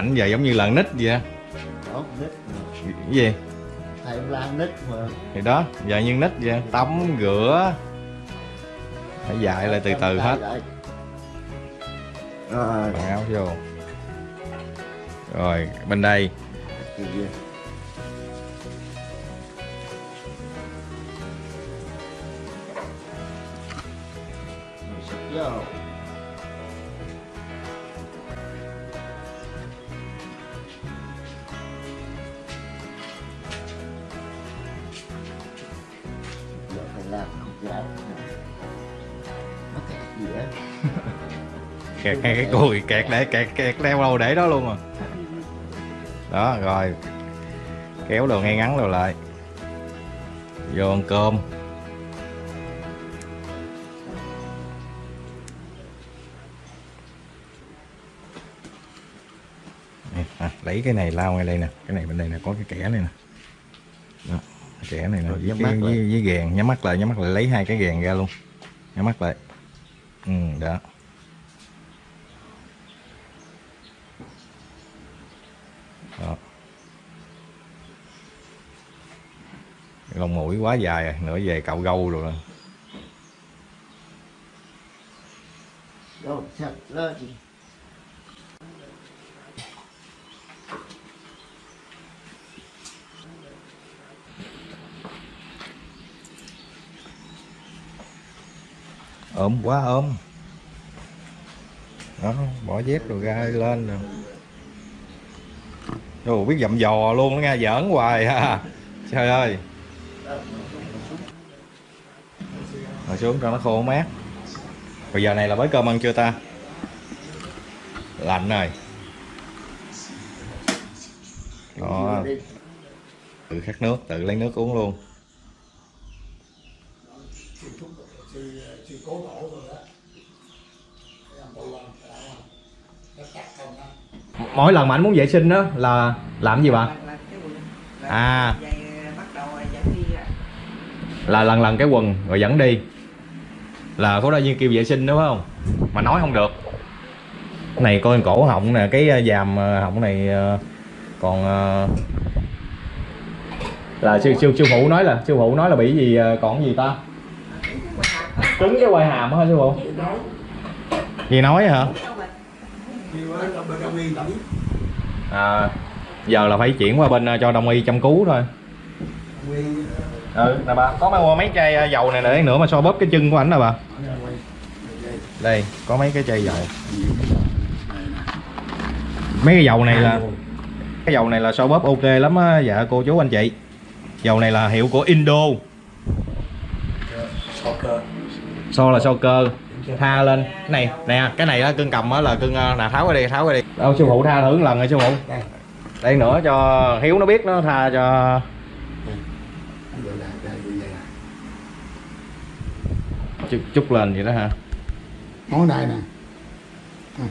Ảnh giờ giống như là nít vậy á. đó nít. Cái gì? thầy ông la nít mà. Thì đó, giờ như nít vậy Tắm, rửa. Phải dạy lại từ từ hết. rồi. áo vô. Rồi, bên đây. Kìa. Kẹt ngay cái cùi kẹt để kẹt kẹt đeo đâu để đó luôn à. Đó rồi. Kéo đồ ngay ngắn đồ lại. Vô ăn cơm. À, lấy cái này lao ngay đây nè. Cái này bên đây nè có cái kẻ này nè. Đó, cái kẻ này nè. Rồi, với, cái, với, với ghèn nhắm mắt lại nhắm mắt lại lấy hai cái ghèn ra luôn. Nhắm mắt lại. Ừ đó đó. Lông mũi quá dài rồi nữa về cạo gâu rồi Rồi, sạch lên ốm quá ốm đó bỏ dép rồi ra lên rồi Ồ, biết dậm dò luôn đó nha giỡn hoài ha trời ơi. Ngồi xuống cho nó khô mát. Bây giờ này là mới cơm ăn chưa ta? Lạnh rồi. Đó. Tự khát nước tự lấy nước uống luôn. Mỗi lần mà anh muốn vệ sinh đó là làm gì bà? À. đi à. là lần lần cái quần rồi dẫn đi. Là có đại viên kêu vệ sinh đúng không? Mà nói không được. Này coi cổ họng nè cái ờ, dàm ờ, họng này ờ, còn ờ, là sư sư sư phụ nói là sư phụ nói là bị gì ờ, còn gì ta? Cứng cái quai hàm. Hả sư phụ gì nói hả à, giờ là phải chuyển qua bên à, cho đông y chăm cứu thôi. Ừ nè bà có mấy mấy chai à, dầu này để nữa mà so bóp cái chân của ảnh nè bà. Đây có mấy cái chai dầu. Mấy cái dầu này là cái dầu này là so bóp ok lắm á dạ cô chú anh chị. Dầu này là hiệu của Indo. So là so cơ tha lên. Cái này nè cái này á cưng cầm á là cưng nè tháo cái đi tháo cái đi. Đâu sư phụ tha thử một lần rồi sư phụ. Đây. nữa cho hiếu nó biết nó tha cho. Là- là. chút, chút lên vậy đó hả? Ngón tay nè. Ừ.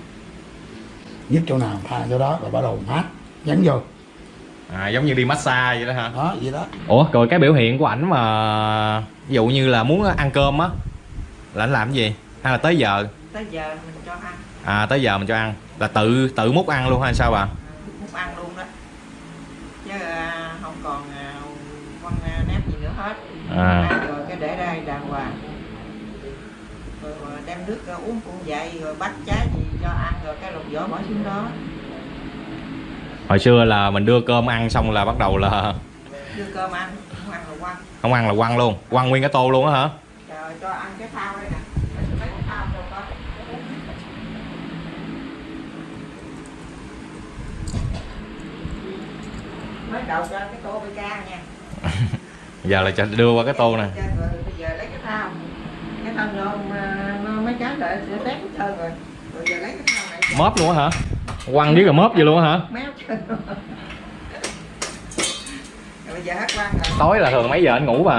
nhức chỗ nào tha chỗ đó rồi bắt đầu mát. Nhấn vô. À giống như đi massage vậy đó hả? Đó vậy đó. Ủa rồi cái biểu hiện của ảnh mà ví dụ như là muốn ăn cơm á là ảnh làm cái gì hay là tới giờ? Tới giờ mình cho ăn. À tới giờ mình cho ăn. Là tự tự múc ăn luôn hay sao bà muốn ăn luôn đó. Chứ à, không còn à, con à, nếp gì nữa hết. À. Ăn rồi cái để đây đàng hoàng. Rồi, rồi đem nước à, uống cũng vậy rồi bắt trái gì cho ăn rồi cái lục vỏ bỏ xuống đó. Hồi xưa là mình đưa cơm ăn xong là bắt đầu là đưa cơm ăn không ăn rồi quăng. Không ăn là quăng luôn. Quăng nguyên cái tô luôn á hả? Rồi cho ăn cái thao đây nè mấy cái thao đâu có mới đầu cho cái tô bê ca nha. Giờ là cho đưa qua cái tô nè. Bây giờ lấy cái thao cái thao nó, nó mấy cái lại sẽ tét hết trơn rồi. Rồi giờ lấy cái thao này móp luôn á hả? Quăng với cả móp vậy luôn á hả? Bây giờ hát quang rồi. Tối là thường mấy giờ anh ngủ cũng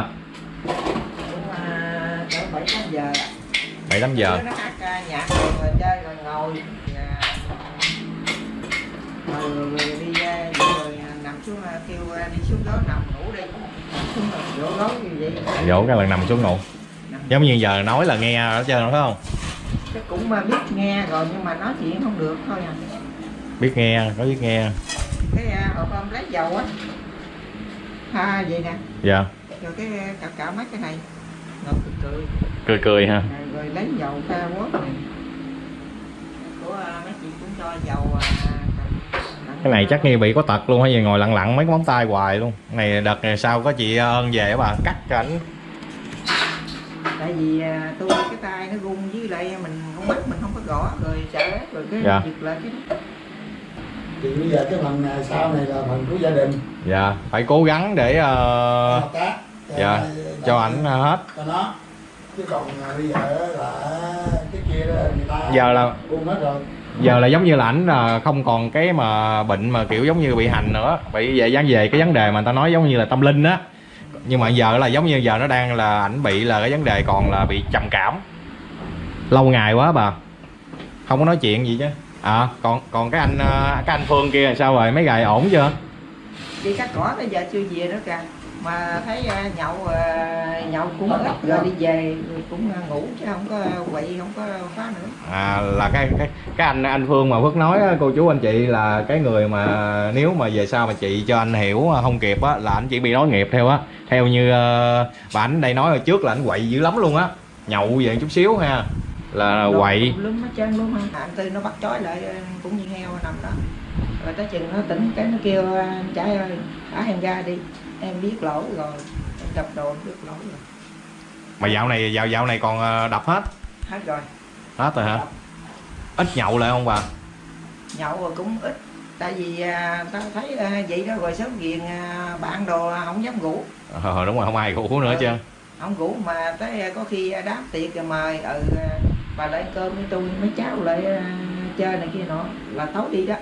à, bảy tám giờ. Bảy tám giờ. Nó hát à, nhạc rồi, chơi rồi ngồi à, rồi, đi à, vậy rồi à, xuống à, kêu à, đi xuống đó nằm ngủ đi rồi vỗ gối như vậy. Dỗ cái lần nằm xuống ngủ. Giống như giờ nói là nghe ở trên phải không? Chắc cũng biết nghe rồi nhưng mà nói chuyện không được thôi à. Biết nghe có biết nghe. Cái à, hộp hôm lấy dầu á. Ha vậy nè. Dạ. Rồi cái cạo cạo mấy cái này. Ngồi cười cười. Cười cười ha rồi, rồi lấy dầu pha quất này. Của à, mấy chị cũng cho dầu à, cái này chắc nghi bị có tật luôn hay gì ngồi lặng lặng mấy cái móng tay hoài luôn. Này đợt này sau có chị ơn về á bà? Cắt cho ảnh. Tại vì à, tôi cái tay nó run với lại mình không mắt mình không có gõ rồi sợ rồi cái Dạ. giật lại cái thì bây giờ cái phần à, sau này là phần của gia đình. Dạ phải cố gắng để ờ, hợp tác dạ cho ảnh ờ, hết. cho nó. Chứ còn à, bây giờ là cái kia kia đó người ta Giờ là- buông hết rồi giờ là giống như là ảnh là không còn cái mà bệnh mà kiểu giống như bị hành nữa. Bị về dán về cái vấn đề mà người ta nói giống như là tâm linh á. Nhưng mà giờ là giống như giờ nó đang là ảnh bị là cái vấn đề còn là bị trầm cảm. Lâu ngày quá bà. Không có nói chuyện gì chứ. À còn còn cái anh à, cái anh phương kia là sao rồi? Mấy gài ổn chưa? Đi cắt cỏ bây giờ chưa về nữa kìa mà thấy à, nhậu à, nhậu cũng ít rồi đi về cũng à, ngủ chứ không có quậy không có phá nữa. À là cái cái cái anh anh phương mà phước nói cô chú anh chị là cái người mà nếu mà về sau mà chị cho anh hiểu không kịp á là anh chỉ bị nói nghiệp theo á. Theo như ờ, bà ảnh đây nói hồi trước là anh quậy dữ lắm luôn á. Nhậu về chút xíu ha là quậy lúm hết trơn luôn ha anh tư nó bắt trói lại à, cũng như heo nằm đó. Rồi tới chừng nó tỉnh cái nó kêu anh trai ơi thả em ra đi em biết lỗi rồi. Em đập đồ em biết lỗi rồi. Mà dạo này dạo dạo này còn ờ, đập hết? Hết rồi. Hết rồi hả? Ít nhậu lại không bà? Nhậu rồi cũng ít. Tại vì à, tao thấy à, vậy đó rồi sớm ghiền à, bạn đồ không dám ngủ. Ờ đúng rồi không ai ngủ nữa chứ. không ngủ mà tới à, có khi đám tiệc rồi mời ừ bà lại cơm với tôi mấy cháu lại chơi này kia nọ là tối đi đó.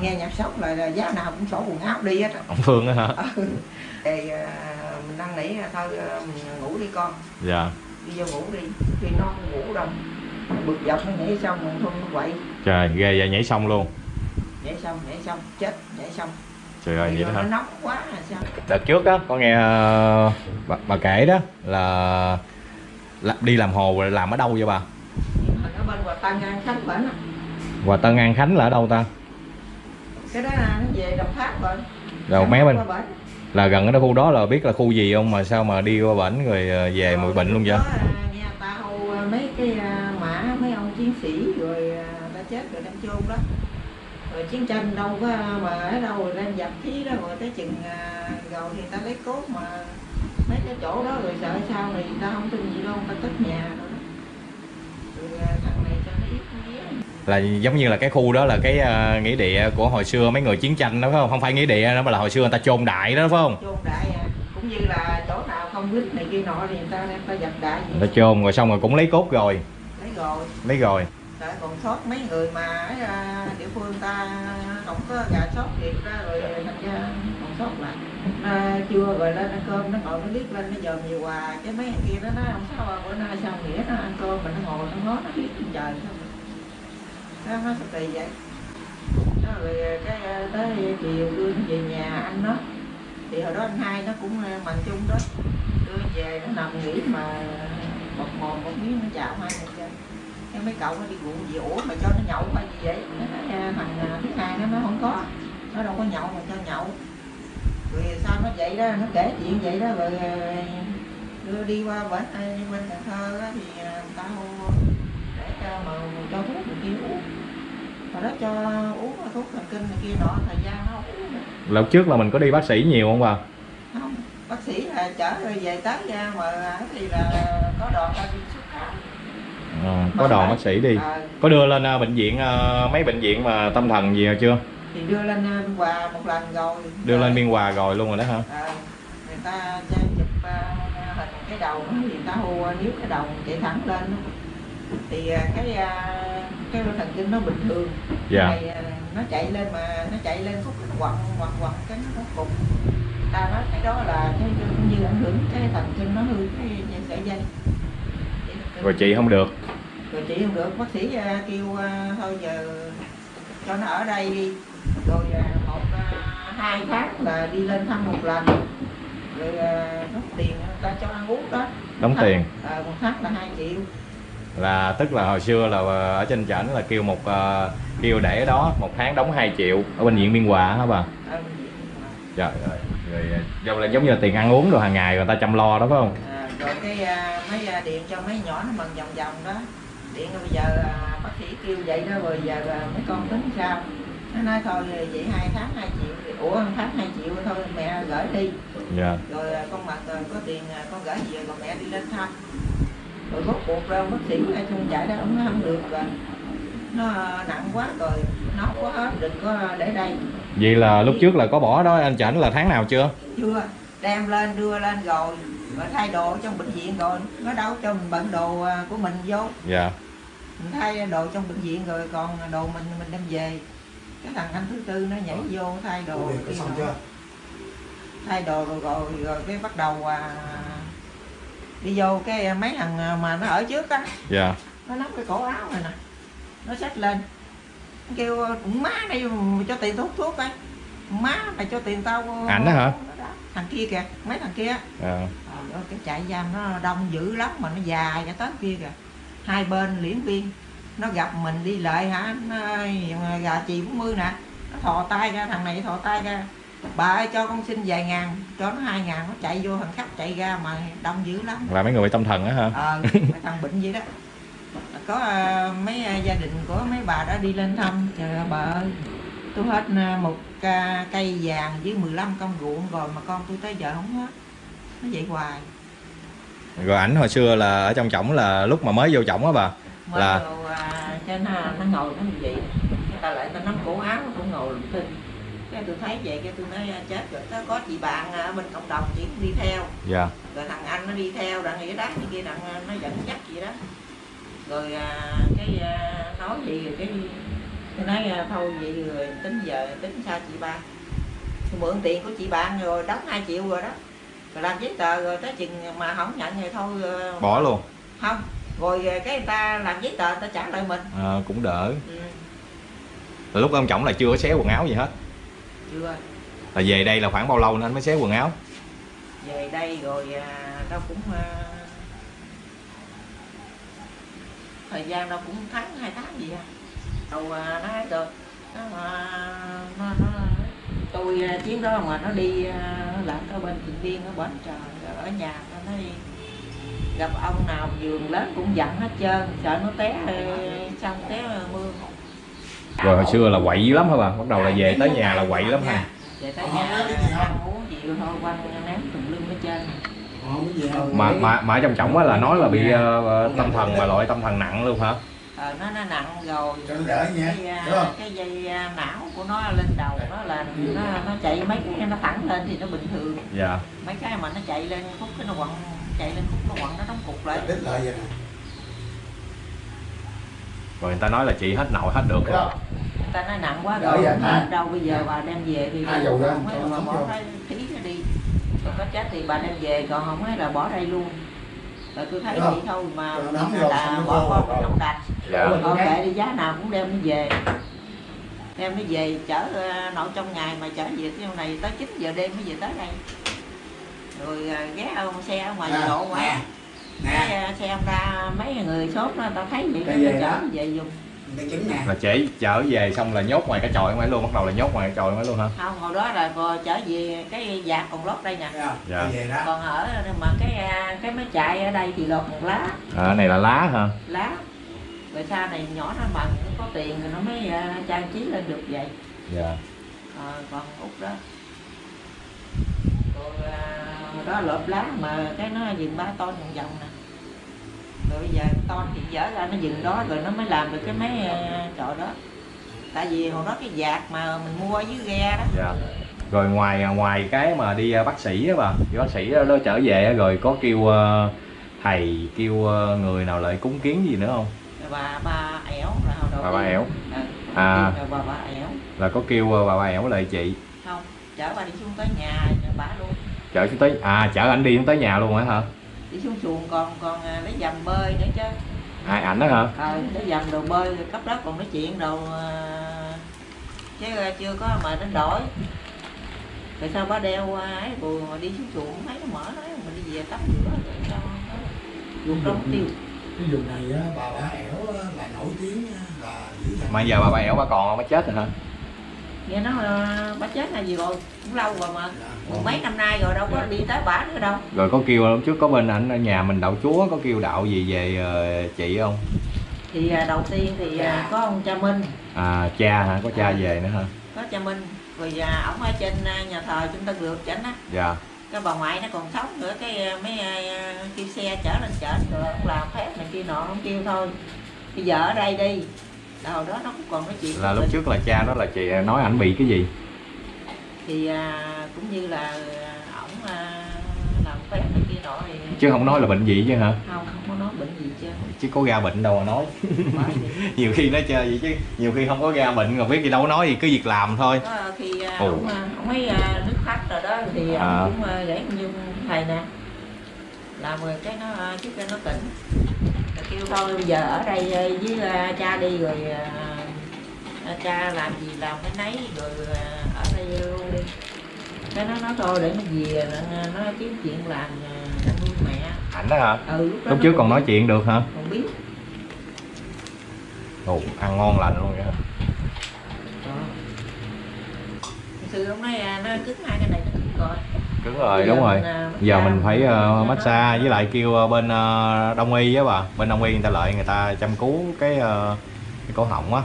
Nghe nhạc sống là, là giá nào cũng xỏ quần áo đi hết á. Ông phương á hả? Ừ. thì à, mình năn nỉ à, thôi à, mình ngủ đi con. Dạ. Đi vô ngủ đi. Khi nó không ngủ đâu bực dọc nó nhảy xong rồi thôi nó quậy. Trời ghê vậy nhảy xong luôn. Nhảy xong nhảy xong chết nhảy xong. Trời ơi vậy đó nó hả? nóng quá là sao? Đợt trước á có nghe ờ, bà, bà kể đó là, là đi làm hồ làm ở đâu vậy bà? Mình ở bên Hòa Tân An Khánh. Hòa Tân An Khánh là ở đâu ta cái đó là nó về Đồng Tháp rồi. Rồi Nó mé bên. Là gần ở đó khu đó là biết là khu gì không mà sao mà đi qua bển rồi ờ, về mùi bệnh luôn vậy? à, nghe ta hô à, mấy cái à, mã mấy ông chiến sĩ rồi à, ta chết rồi đem chôn đó. Rồi chiến tranh đâu có mà ở đâu rồi đem dập khí đó rồi tới chừng à, rồi thì ta lấy cốt mà mấy cái chỗ đó rồi sợ sao thì ta không tin gì đâu ta cất nhà rồi đó. Rồi à, thằng này cho nó ít nó ghé là giống như là cái khu đó là cái ờ, nghĩa địa của hồi xưa mấy người chiến tranh đó phải không? Không phải nghĩa địa đó mà là hồi xưa người ta chôn đại đó phải không? Chôn đại à. Cũng như là chỗ nào không quýt này kia nọ thì người ta đem ta dập đại người ta chôn rồi xong rồi cũng lấy cốt rồi. Lấy rồi. Lấy rồi. Tại còn sót mấy người mà ở à, địa phương ta không có gà sót việc ra rồi thành ra còn sót lại. À, chưa rồi lên ăn cơm nó ngồi nó liếc lên nó dòm nhiều quà cái mấy kia đó nó không sao à, bữa nay sao nghĩa nó ăn cơm mà nó ngồi nó ngó nó liếc trời. sao nó nó sao kỳ vậy nó rồi cái tới chiều đưa về nhà anh nó thì hồi đó anh hai nó cũng à, bằng chung đó đưa về nó nằm nghỉ mà một mồm một miếng nó chào hai người chơi cái mấy cậu nó đi ruộng gì ủa mà cho nó nhậu hay gì vậy nó nói thằng thứ hai nó nó không có nó đâu có nhậu mà cho nhậu rồi sao nó vậy đó nó kể chuyện vậy đó rồi đưa đi qua bển bên cần thơ đó, thì tao mà cho thuốc này kia uống. Hồi đó cho uống thuốc thần kinh này kia nọ thời gian nó không uống nữa. lần trước là mình có đi bác sĩ nhiều không bà? Không bác sĩ là chở rồi về tới ra mà thì là có đoàn ta đi xuất khám Ờ, có đoàn bác sĩ đi. Ờ, có đưa lên ờ, bệnh viện ờ, mấy bệnh viện mà tâm thần gì rồi chưa? Thì đưa lên à, Biên Hòa một lần rồi. Đưa lên biên hòa rồi luôn rồi đó hả? Ờ, người ta chụp à, hình cái đầu người ta hô à, nếu cái đầu chạy thẳng lên thì à, cái à, cái thần kinh nó bình thường. Dạ. Này, à, nó chạy lên mà nó chạy lên khúc quặn quặn quặn cái nó cục ta nói cái đó là cái cũng như ảnh hưởng cái thần kinh nó hư cái dây sợi dây. Rồi chị không được. Rồi chị không được. Bác sĩ à, kêu thôi giờ cho nó ở đây đi. Rồi một hai tháng là đi lên thăm một lần. Rồi đóng tiền người ta cho ăn uống đó. Đóng tiền. à, một tháng là hai triệu là tức là hồi xưa là ờ, ở trên trển là kêu một ờ, kêu để đó một tháng đóng 2 triệu ở bệnh viện biên hòa hả bà? Viện. trời ơi rồi giống là giống như là tiền ăn uống rồi hàng ngày người ta chăm lo đó phải không? À, rồi cái à, mấy à, điện cho mấy nhỏ nó mần vòng vòng đó. Điện bây giờ à, bác sĩ kêu vậy đó rồi giờ à, mấy con tính sao? Nó nói thôi vậy hai tháng hai triệu thì ủa tháng hai triệu thôi mẹ gửi đi. Dạ. Rồi con mặt có tiền con gửi về còn mẹ đi lên thăm rồi rốt cuộc đâu bác sĩ ai không chạy đó ông nói không được rồi nó à, nặng quá rồi nó hết đừng có để đây. Vậy là lúc trước là có bỏ đó anh chảnh là tháng nào chưa? Chưa đem lên đưa lên rồi. Rồi thay đồ trong bệnh viện rồi nó đâu cho mình bận đồ à, của mình vô. Dạ. Mình thay đồ trong bệnh viện rồi còn đồ mình mình đem về. Cái thằng anh thứ tư nó nhảy vô thay đồ thay đồ rồi rồi, rồi cái bắt đầu à, đi vô cái mấy thằng mà nó ở trước á. Dạ. Nó nắm cái cổ áo này nè. Nó xách lên. Nó kêu cũng má đây mà cho tiền thuốc thuốc coi má mày cho tiền tao Ảnh đó hả? thằng kia kìa mấy thằng kia. À, ơi, cái trại giam nó đông dữ lắm mà nó dài cả tới kia kìa. Hai bên liễn viên. Nó gặp mình đi lại hả? Nó gà chị 40 nè. Nó thò tay ra thằng này thò tay ra bà ơi cho con xin vài ngàn cho nó hai ngàn nó chạy vô thằng khách chạy ra mà đông dữ lắm. Là mấy người bị tâm thần á hả ờ mấy thằng bệnh gì đó. Có ờ, mấy ờ, gia đình của mấy bà đã đi lên thăm. Trời ơi bà ơi. Tôi hết ờ, một ca cây vàng với 15 công ruộng rồi mà con tôi tới giờ không hết. Nó vậy hoài. Rồi ảnh hồi xưa là ở trong chổng là lúc mà mới vô chổng á bà mới Là- vô à, trên nó, nó ngồi nó như vậy. Người ta lại ta nắm cổ áo nó cũng ngồi lùm thinh cái tôi thấy vậy cái tôi nói à, chết rồi. Có- có chị bạn ở bên cộng đồng chị cũng đi theo. Dạ. Rồi thằng anh nó đi theo đặng nghĩa đá như kia đặng à, nó dẫn dắt gì đó. Rồi à, cái à, nói gì rồi cái tôi nói à, thôi vậy rồi tính giờ tính sao chị ba? Tôi mượn tiền của chị bạn rồi đóng 2 triệu rồi đó. Rồi làm giấy tờ rồi tới chừng mà không nhận thì thôi à, bỏ luôn. không. Rồi à, cái người ta làm giấy tờ người ta trả lại mình. À, cũng đỡ. Ừ, Là lúc ông chổng là chưa có xé quần áo gì hết chưa. Là về đây là khoảng bao lâu nên anh mới xé quần áo? Về đây rồi à, đâu cũng à, thời gian đâu cũng tháng hai tháng gì à. Đầu à, nó hết rồi. Nó, nó, nó tôi chuyến đó mà nó đi làm ở bên thiện viên ở bến trời ở nhà nó nói gặp ông nào giường lớn cũng dặn hết trơn sợ nó té xong té mưa rồi hồi xưa là quậy lắm hả bà? Bắt đầu là về tới nhà là quậy lắm ha. Không? mà mà mà ở trong chổng á là nói là bị ờ, tâm thần mà loại tâm thần nặng luôn hả? Ờ, nó nó nặng rồi. Cái, Đúng không? cái dây à, não của nó lên đầu nó là nó, nó chạy mấy cái nó thẳng lên thì nó bình thường. Dạ. Mấy cái mà nó chạy lên khúc cái nó quặn chạy lên khúc nó quặn nó đóng cục lại Đích lại vậy nè. Rồi người ta nói là chị hết nội hết được rồi. Không? người ta nói nặng quá rồi đâu bây giờ bà đem về thì Hai dầu ra, không ấy bà bỏ cái khí nó đi. Còn có chết thì bà đem về còn không ấy là bỏ đây luôn. Rồi tôi thấy không? vậy thôi mà Cho nó nắm vô, là xong nó bỏ vô. con rồi. trong đạch dạ. Thôi kệ đi giá nào cũng đem nó về. Đem nó về chở ờ, nội trong ngày mà chở về cái này tới 9 giờ đêm mới về tới đây. Rồi ờ, ghé ông xe ở ngoài Nè, lộ ngoài nè, cái nè. xe ông ra mấy người sốt nó tao thấy vậy Cái nó chở đó? về dùng là trễ chở về xong là nhốt ngoài cái chòi ngoài luôn bắt đầu là nhốt ngoài cái chòi ngoài luôn hả không hồi đó là chở về cái giạc còn lót đây nè? Dạ. Đó. còn ở mà cái à, cái máy chạy ở đây thì lột một lá à, này là lá hả lá rồi sau này nhỏ nó bằng có tiền rồi nó mới à, trang trí lên được vậy dạ Ờ, còn út đó còn à, đó lợp lá mà cái nó dừng ba ton vòng vòng nè rồi bây giờ ton thì dở ra nó dừng đó rồi nó mới làm được cái máy à, trọ đó. Tại vì hồi đó cái giạc mà mình mua ở dưới ghe đó. Dạ. Rồi ngoài ngoài cái mà đi ờ, bác sĩ á bà đi bác sĩ đó trở về rồi có kêu ờ, thầy kêu ờ, người nào lại cúng kiến gì nữa không? Bà ba ẻo là hồi đầu Bà ba ẻo. Ờ, À. rồi bà ba ẻo là có kêu ờ, bà bà ẻo lại chị? Không chở bà đi xuống tới nhà bà luôn. Chở xuống tới à chở anh đi xuống tới nhà luôn á hả xuống xuồng còn còn à, lấy dầm bơi nữa chứ. Ai ảnh đó hả? Ờ lấy dầm đồ bơi rồi cấp đó còn nói chuyện đồ à, chứ à, chưa có mà đến đổi. Rồi sao bà đeo ấy rồi mà đi xuống xuồng thấy nó mở nói mình đi về tắm rửa rồi sao dùng đóng tiêu. Cái vùng này á, bà bả ẻo là nổi tiếng dằn. mà giờ bà bà ẻo bà còn không? Bà chết rồi hả nói à, bà chết là gì rồi? Cũng lâu rồi mà. Dạ. mười mấy năm nay rồi đâu có đi tới bả nữa đâu. Rồi có kêu lúc trước có bên ảnh ở nhà mình đạo chúa có kêu đạo gì về ờ, chị không? Thì à, đầu tiên thì à, có ông cha Minh. À cha hả? Có cha về nữa hả? Có cha Minh. Rồi ổng ở trên nhà thờ trung tâm được chảnh á. Dạ. Cái bà ngoại nó còn sống nữa cái mấy kêu xe chở lên chở rồi ông làm phép này kia nọ ông kêu thôi. Bây giờ ở đây đi Là hồi đó nó cũng còn nói chuyện là lúc mình. trước là cha đó là chị nói ảnh bị cái gì? Thì à, cũng như là à, ổng à, làm phép này kia nọ thì chứ không nói là bệnh gì chứ hả? Không không có nói bệnh gì chứ chứ có ra bệnh đâu mà nói. Nhiều khi nó chơi vậy chứ nhiều khi không có ra bệnh rồi biết gì đâu nói gì cứ việc làm thôi. Có khi à, Ồ. ông, à, ông ấy à, nước khách rồi đó thì À. ông cũng à, gãy như thầy nè. Làm rồi cái nó à, chút cho nó tỉnh kêu thôi bây giờ ở đây à, với à, cha đi rồi à, cha làm gì làm cái nấy rồi ở đây luôn đi cái nó nói thôi để nó về nó, nó kiếm chuyện làm nuôi mẹ. Ảnh đó hả? Ừ lúc, đó lúc trước còn nói chuyện được hả? còn biết. Ồ ăn ngon lành luôn vậy hả? Xưa ông nói à, nó cứng hai cái này nó cứng rồi cứng rồi đúng rồi. mình, à, giờ mình phải uh, massage với lại kêu ờ, bên ờ, đông y á bà. Bên đông y người ta lợi người ta chăm cứu cái ờ, cái cổ họng á.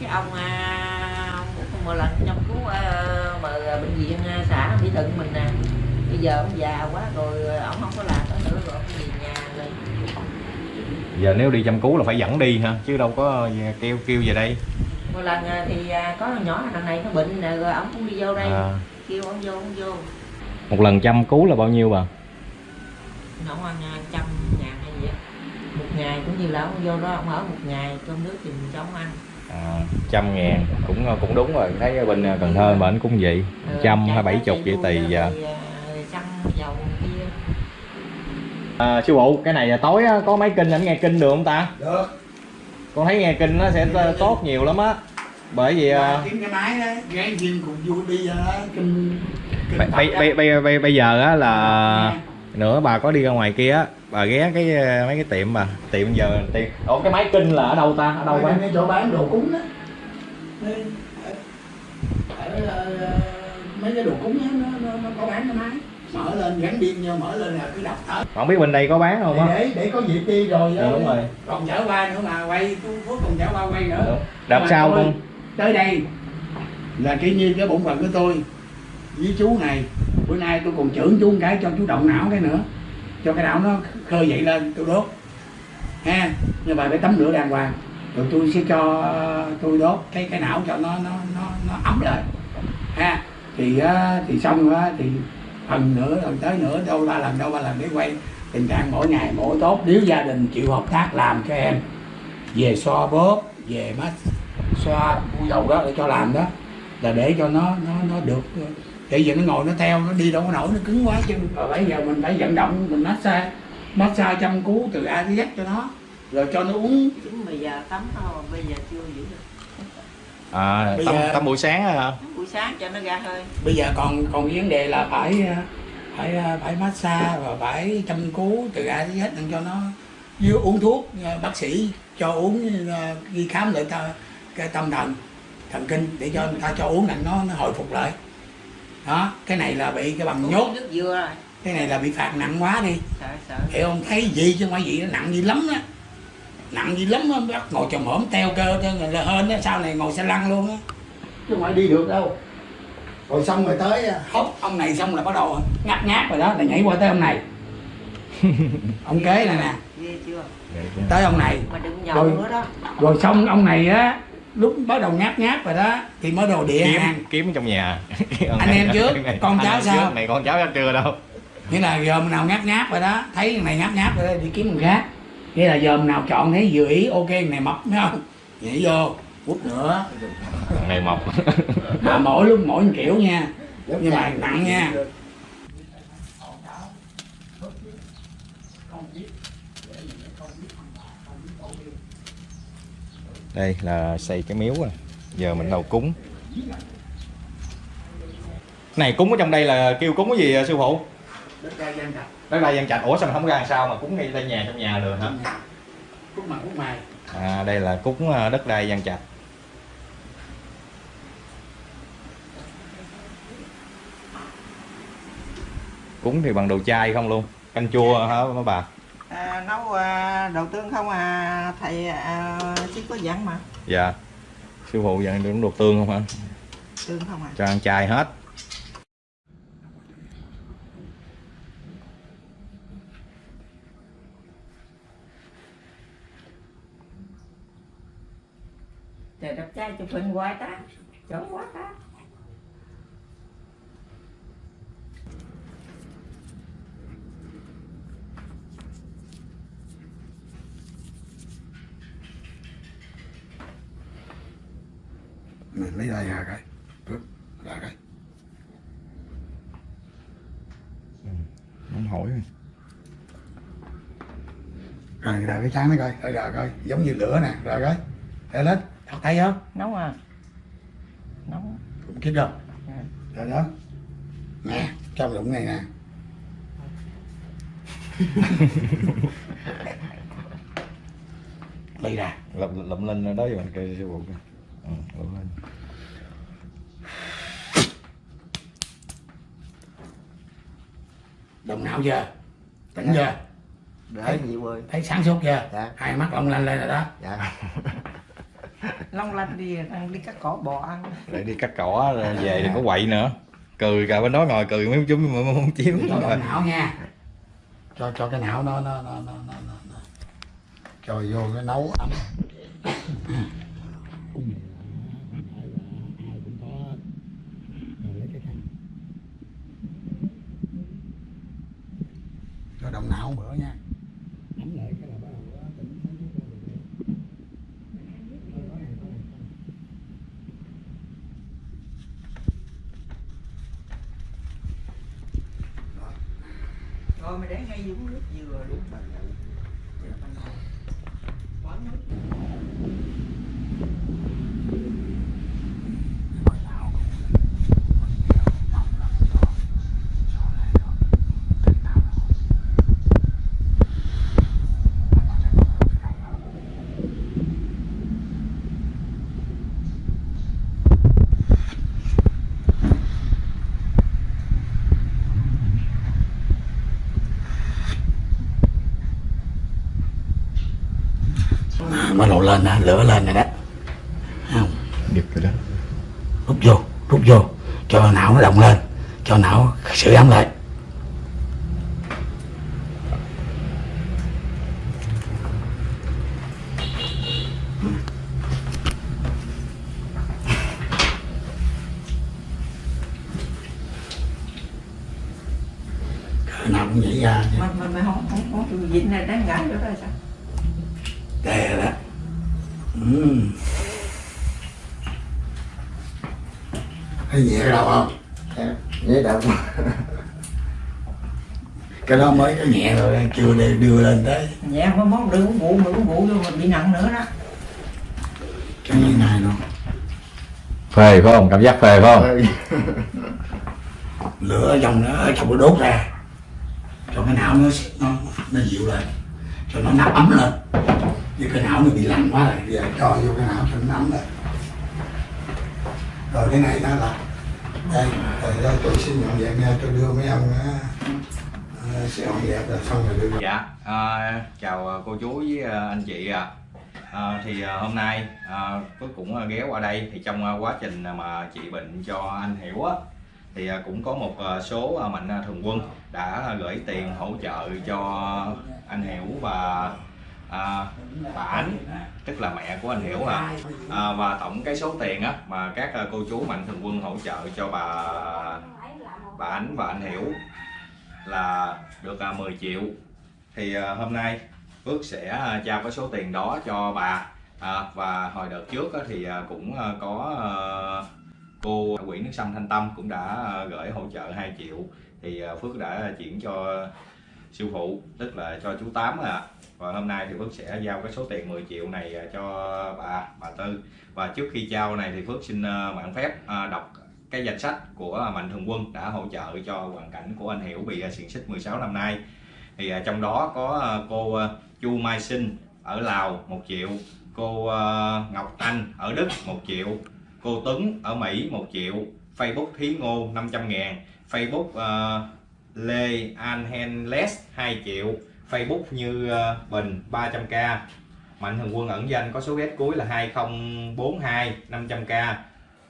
Cái ông à, ông một lần trong cứu à, mà bệnh viện à, xã Mỹ Thuận mình nè. Bây giờ ông già quá rồi à, ông không có làm nữa rồi ông về nhà rồi. Giờ nếu đi chăm cứu là phải dẫn đi ha chứ đâu có kêu kêu về đây. Một lần à, thì à, có nhỏ thằng này nó bệnh nè rồi ông cũng đi vô đây. À, kêu ông vô ông vô một lần chăm cứu là bao nhiêu bà? Nó ăn trăm ngàn hay gì á. Một ngày cũng như là ông vô đó ông ở một ngày cơm nước thì mình cho ông ăn. À, trăm ngàn cũng cũng đúng rồi. Thấy bên Cần Thơ bển cũng vậy. Ừ, trăm chạy hay bảy chục vậy tùy à, xăng dầu kia. À, sư phụ cái này tối á, có mấy kinh ảnh nghe kinh được không ta? Được. Con thấy nghe kinh nó sẽ tốt nhiều lắm á. Bởi vì à, kiếm cái máy đó gán viên cùng vui đi kinh bây, bây, bây, bây, bây, giờ á là nữa bà có đi ra ngoài kia á bà ghé cái mấy cái tiệm mà tiệm giờ tiệm ủa cái máy kinh là ở đâu ta ở đâu bán cái chỗ bán đồ cúng đó. Ờ, mấy cái đồ cúng đó, nó, nó, nó có bán cái máy. Mở lên gắn pin vô mở lên là cứ đọc thở. Không biết bên đây có bán không á? Để để có dịp đi rồi Ừ, đúng rồi. còn chở qua nữa mà quay phước còn chở qua quay nữa. Sau tôi con? tới đây là kỷ nhiên cái bổn phận của tôi với chú này. Bữa nay tôi còn trưởng chú một cái cho chú động não cái nữa. Cho cái não nó khơi dậy lên, tôi đốt. Ha nhưng mà phải tắm rửa đàng hoàng. Rồi tôi sẽ cho, tôi đốt cái cái não cho nó nó nó nó ấm lên ha, thì thì xong á, thì phần nữa rồi tới nữa, đâu ba lần, đâu ba lần để quay tình trạng mỗi ngày mỗi tốt. Nếu gia đình chịu hợp tác làm cho em, về xoa bóp, về mát xoa bôi dầu đó, để cho làm đó, là để cho nó nó nó được để giờ nó ngồi nó theo nó đi đâu có nổi nó cứng quá chân rồi bây giờ mình phải vận động mình massage massage chăm cứu từ A tới Z cho nó rồi cho nó uống. Chứ bây giờ tắm thôi bây giờ chưa giữ được. À Bây tắm, giờ- tắm buổi sáng hả? Tắm buổi sáng cho nó ra hơi. Bây giờ còn còn vấn đề là phải ờ, phải ờ, phải massage và phải chăm cứu từ A tới Z để cho nó như uống thuốc ờ, bác sĩ cho uống ờ, đi khám lại ta cái tâm thần thần kinh để cho người ta cho uống là nó nó hồi phục lại đó cái này là bị cái bằng nhốt. nước dừa rồi. Cái này là bị phạt nặng quá đi. Sợ sợ. Hiểu không? Thấy gì chứ phải gì nó nặng gì lắm á. Nặng gì lắm á bắt ngồi chồng hổm teo cơ cho là hên á sau này ngồi xe lăn luôn á. Chứ không phải đi được đâu. Rồi xong rồi tới hốt ông này xong là bắt đầu ngáp ngáp rồi đó là nhảy qua tới ông này. Ông kế này nè. Tới ông này. Mà đừng nhậu Rồi. nữa đó. rồi xong ông này á lúc bắt đầu ngáp ngáp rồi đó thì mới đầu địa kiếm hàng. kiếm trong nhà. Anh em trước, con cháu sao? trước, này con cháu chắc chưa đâu. Nghĩa là dòm nào ngáp ngáp rồi đó thấy thằng này ngáp ngáp rồi đó, đi kiếm thằng khác. Nghĩa là dòm nào chọn thấy vừa ý ok thằng này mập thấy không? Nhảy vô hút nữa. Ngày mọc mà mỗi lúc mỗi một kiểu nha nhưng mà nặng nha đây là xây cái miếu rồi. Giờ mình đầu cúng. Này cúng ở trong đây là kêu cúng cái gì sư phụ? Đất đai gian trạch. Đất đai gian trạch. Ủa sao mình không ra làm sao mà cúng ngay tại nhà trong nhà được hả? Cúc mặt cúc mày à đây là cúng à, đất đai gian trạch. Cúng thì bằng đồ chai không luôn. Canh chua hả mấy bà à, nấu à, đầu tương không à? Thầy à, chứ có dặn mà. Dạ. Sư phụ dặn đừng đồ tương không hả tương không à cho ăn chay hết. Trời đẹp trai chụp hình hoài ta. Chỗ quá ta mình lấy đây ra cái. Phước, ra cái. Không hỏi rồi. Ra cái trắng nó coi. Rồi ra coi. Giống như lửa nè ra cái. Để lên. Thật thấy không nóng à. Nóng. Cũng kích đâu Ừ. rồi đó. Nè trong đụng này nè. Lấy ra lụm lụm lên đó rồi mình ừ, lụm lên đồng não chưa tỉnh chưa để gì ơi thấy sáng suốt chưa Dạ. hai mắt long lanh lên rồi đó. Dạ. Long lanh đi ăn đi cắt cỏ bò ăn. Để đi cắt cỏ rồi về đừng có quậy nữa. Cười cả bên đó ngồi cười mấy chúng mà không chiếu. Cho cái não nha. Cho cho cái não nó nó nó nó nó, nó, nó. cho vô cái nấu ấm não nữa nha ấm lại cái là bắt đầu nó tỉnh sáng suốt lên được. rồi mày để ngay uống nước dừa luôn quán nước À, bắt đầu lên nè lửa lên rồi đó. Thấy không. Giật rồi đó. Rút vô rút vô. Cho não nó động lên. Cho não sửa ấm lại. Nào cũng nhảy ra mà mà mày không không không chịu vịnh này đang ngã rồi sao? Đây rồi đó ừ. thấy nhẹ cái đầu không nhớ đâu. Cái đó mới có nhẹ rồi chưa để đưa lên tới. Nhẹ quá món đừng uống rượu mà uống rượu vô mình bị nặng nữa đó. Cái như này luôn phê phải không? Cảm giác phê phải không? Lửa ở trong nó trong nó đốt ra. Cho cái não nó nó nó dịu lên. Cho nó nắp ấm lên như cái não nó bị lạnh quá rồi. Giờ cho vô cái não cho nó ấm lên rồi cái này nó là đây rồi đó tôi xin dọn dẹp nha tôi đưa mấy ông á. Ờ, sẽ dọn dẹp rồi xong rồi đưa dạ à, chào à, cô chú với anh chị ạ. À, thì hôm nay à, Phước cũng ghé qua đây. Thì trong quá trình mà trị bệnh cho anh Hiểu á thì cũng có một số mạnh thường quân đã gửi tiền hỗ trợ cho anh Hiểu và à, bà Ánh tức là mẹ của anh Hiểu à. à và tổng cái số tiền á mà các à, cô chú mạnh thường quân hỗ trợ cho bà bà Ánh và anh Hiểu là được à, 10 triệu. Thì à, hôm nay Phước sẽ à, trao cái số tiền đó cho bà. À, và hồi đợt trước á, thì cũng có à, cô quỹ Nước Sâm Thanh Tâm cũng đã gửi hỗ trợ 2 triệu. Thì Phước đã chuyển cho siêu phụ tức là cho chú Tám à và hôm nay thì Phước sẽ giao cái số tiền 10 triệu này à, cho bà bà Tư. Và trước khi trao này thì Phước xin à, mạn phép à, đọc cái danh sách của Mạnh Thường Quân đã hỗ trợ cho hoàn cảnh của anh Hiểu bị xiềng xích 16 năm nay. Thì trong đó có cô Chu Mai Sinh ở Lào 1 triệu cô Ngọc Anh ở Đức 1 triệu cô Tuấn ở Mỹ 1 triệu Facebook Thí Ngô 500 ngàn Facebook uh, Lê Anhenles 2 triệu Facebook như ờ, Bình 300k Mạnh Thường Quân ẩn danh có số ghét cuối là 2042 500k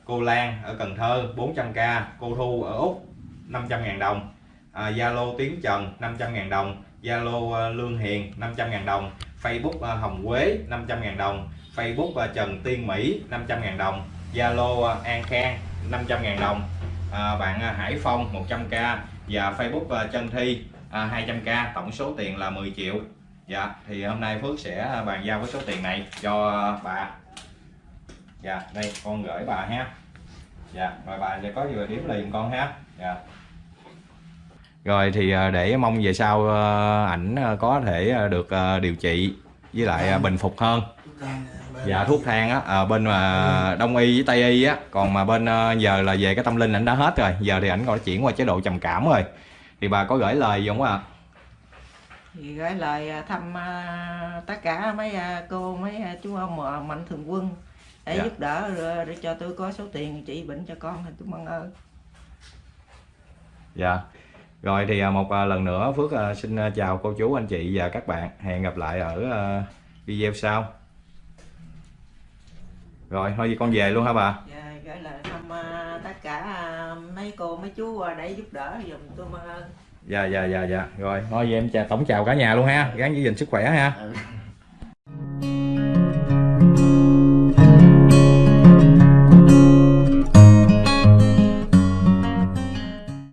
cô Lan ở Cần Thơ 400k cô Thu ở Úc 500.000 à, đồng. Zalo À, Tiến Trần 500.000 đồng. Zalo Lương Hiền 500.000 đồng. Facebook ờ, Hồng Quế 500.000 đồng. Facebook ờ, Trần Tiên Mỹ 500.000 đồng. Zalo An Khang 500.000 đồng. À, bạn Hải Phong 100k và Facebook Trân Thi à, 200k tổng số tiền là 10 triệu. Dạ thì hôm nay Phước sẽ bàn giao cái số tiền này cho bà. Dạ đây con gửi bà ha. Dạ rồi bà sẽ có gì điểm liền con ha. Dạ. Rồi thì à, để mong về sau à, ảnh à, có thể được điều trị với lại bình phục hơn. Dạ thuốc thang á à, bên mà đông y với tây y á còn mà bên giờ là về cái tâm linh ảnh đã hết rồi. Giờ thì ảnh còn chuyển qua chế độ trầm cảm rồi thì bà có gửi lời gì không ạ thì gửi lời à, thăm à, tất cả mấy à, cô mấy à, chú ông mạnh thường quân để Dạ. giúp đỡ rồi, để cho tôi có số tiền trị bệnh cho con thì tôi mong ơn Dạ. Rồi thì à, một à, lần nữa Phước à, xin à, chào cô chú anh chị và các bạn. Hẹn gặp lại ở à, video sau. Rồi thôi con về luôn hả bà? Dạ, gửi lời à, tất cả à, mấy cô mấy chú à, để giúp đỡ giùm tôi Dạ dạ dạ dạ. Rồi thôi vậy em chào tổng chào cả nhà luôn ha. Gắng giữ gìn sức khỏe ha. Ừ.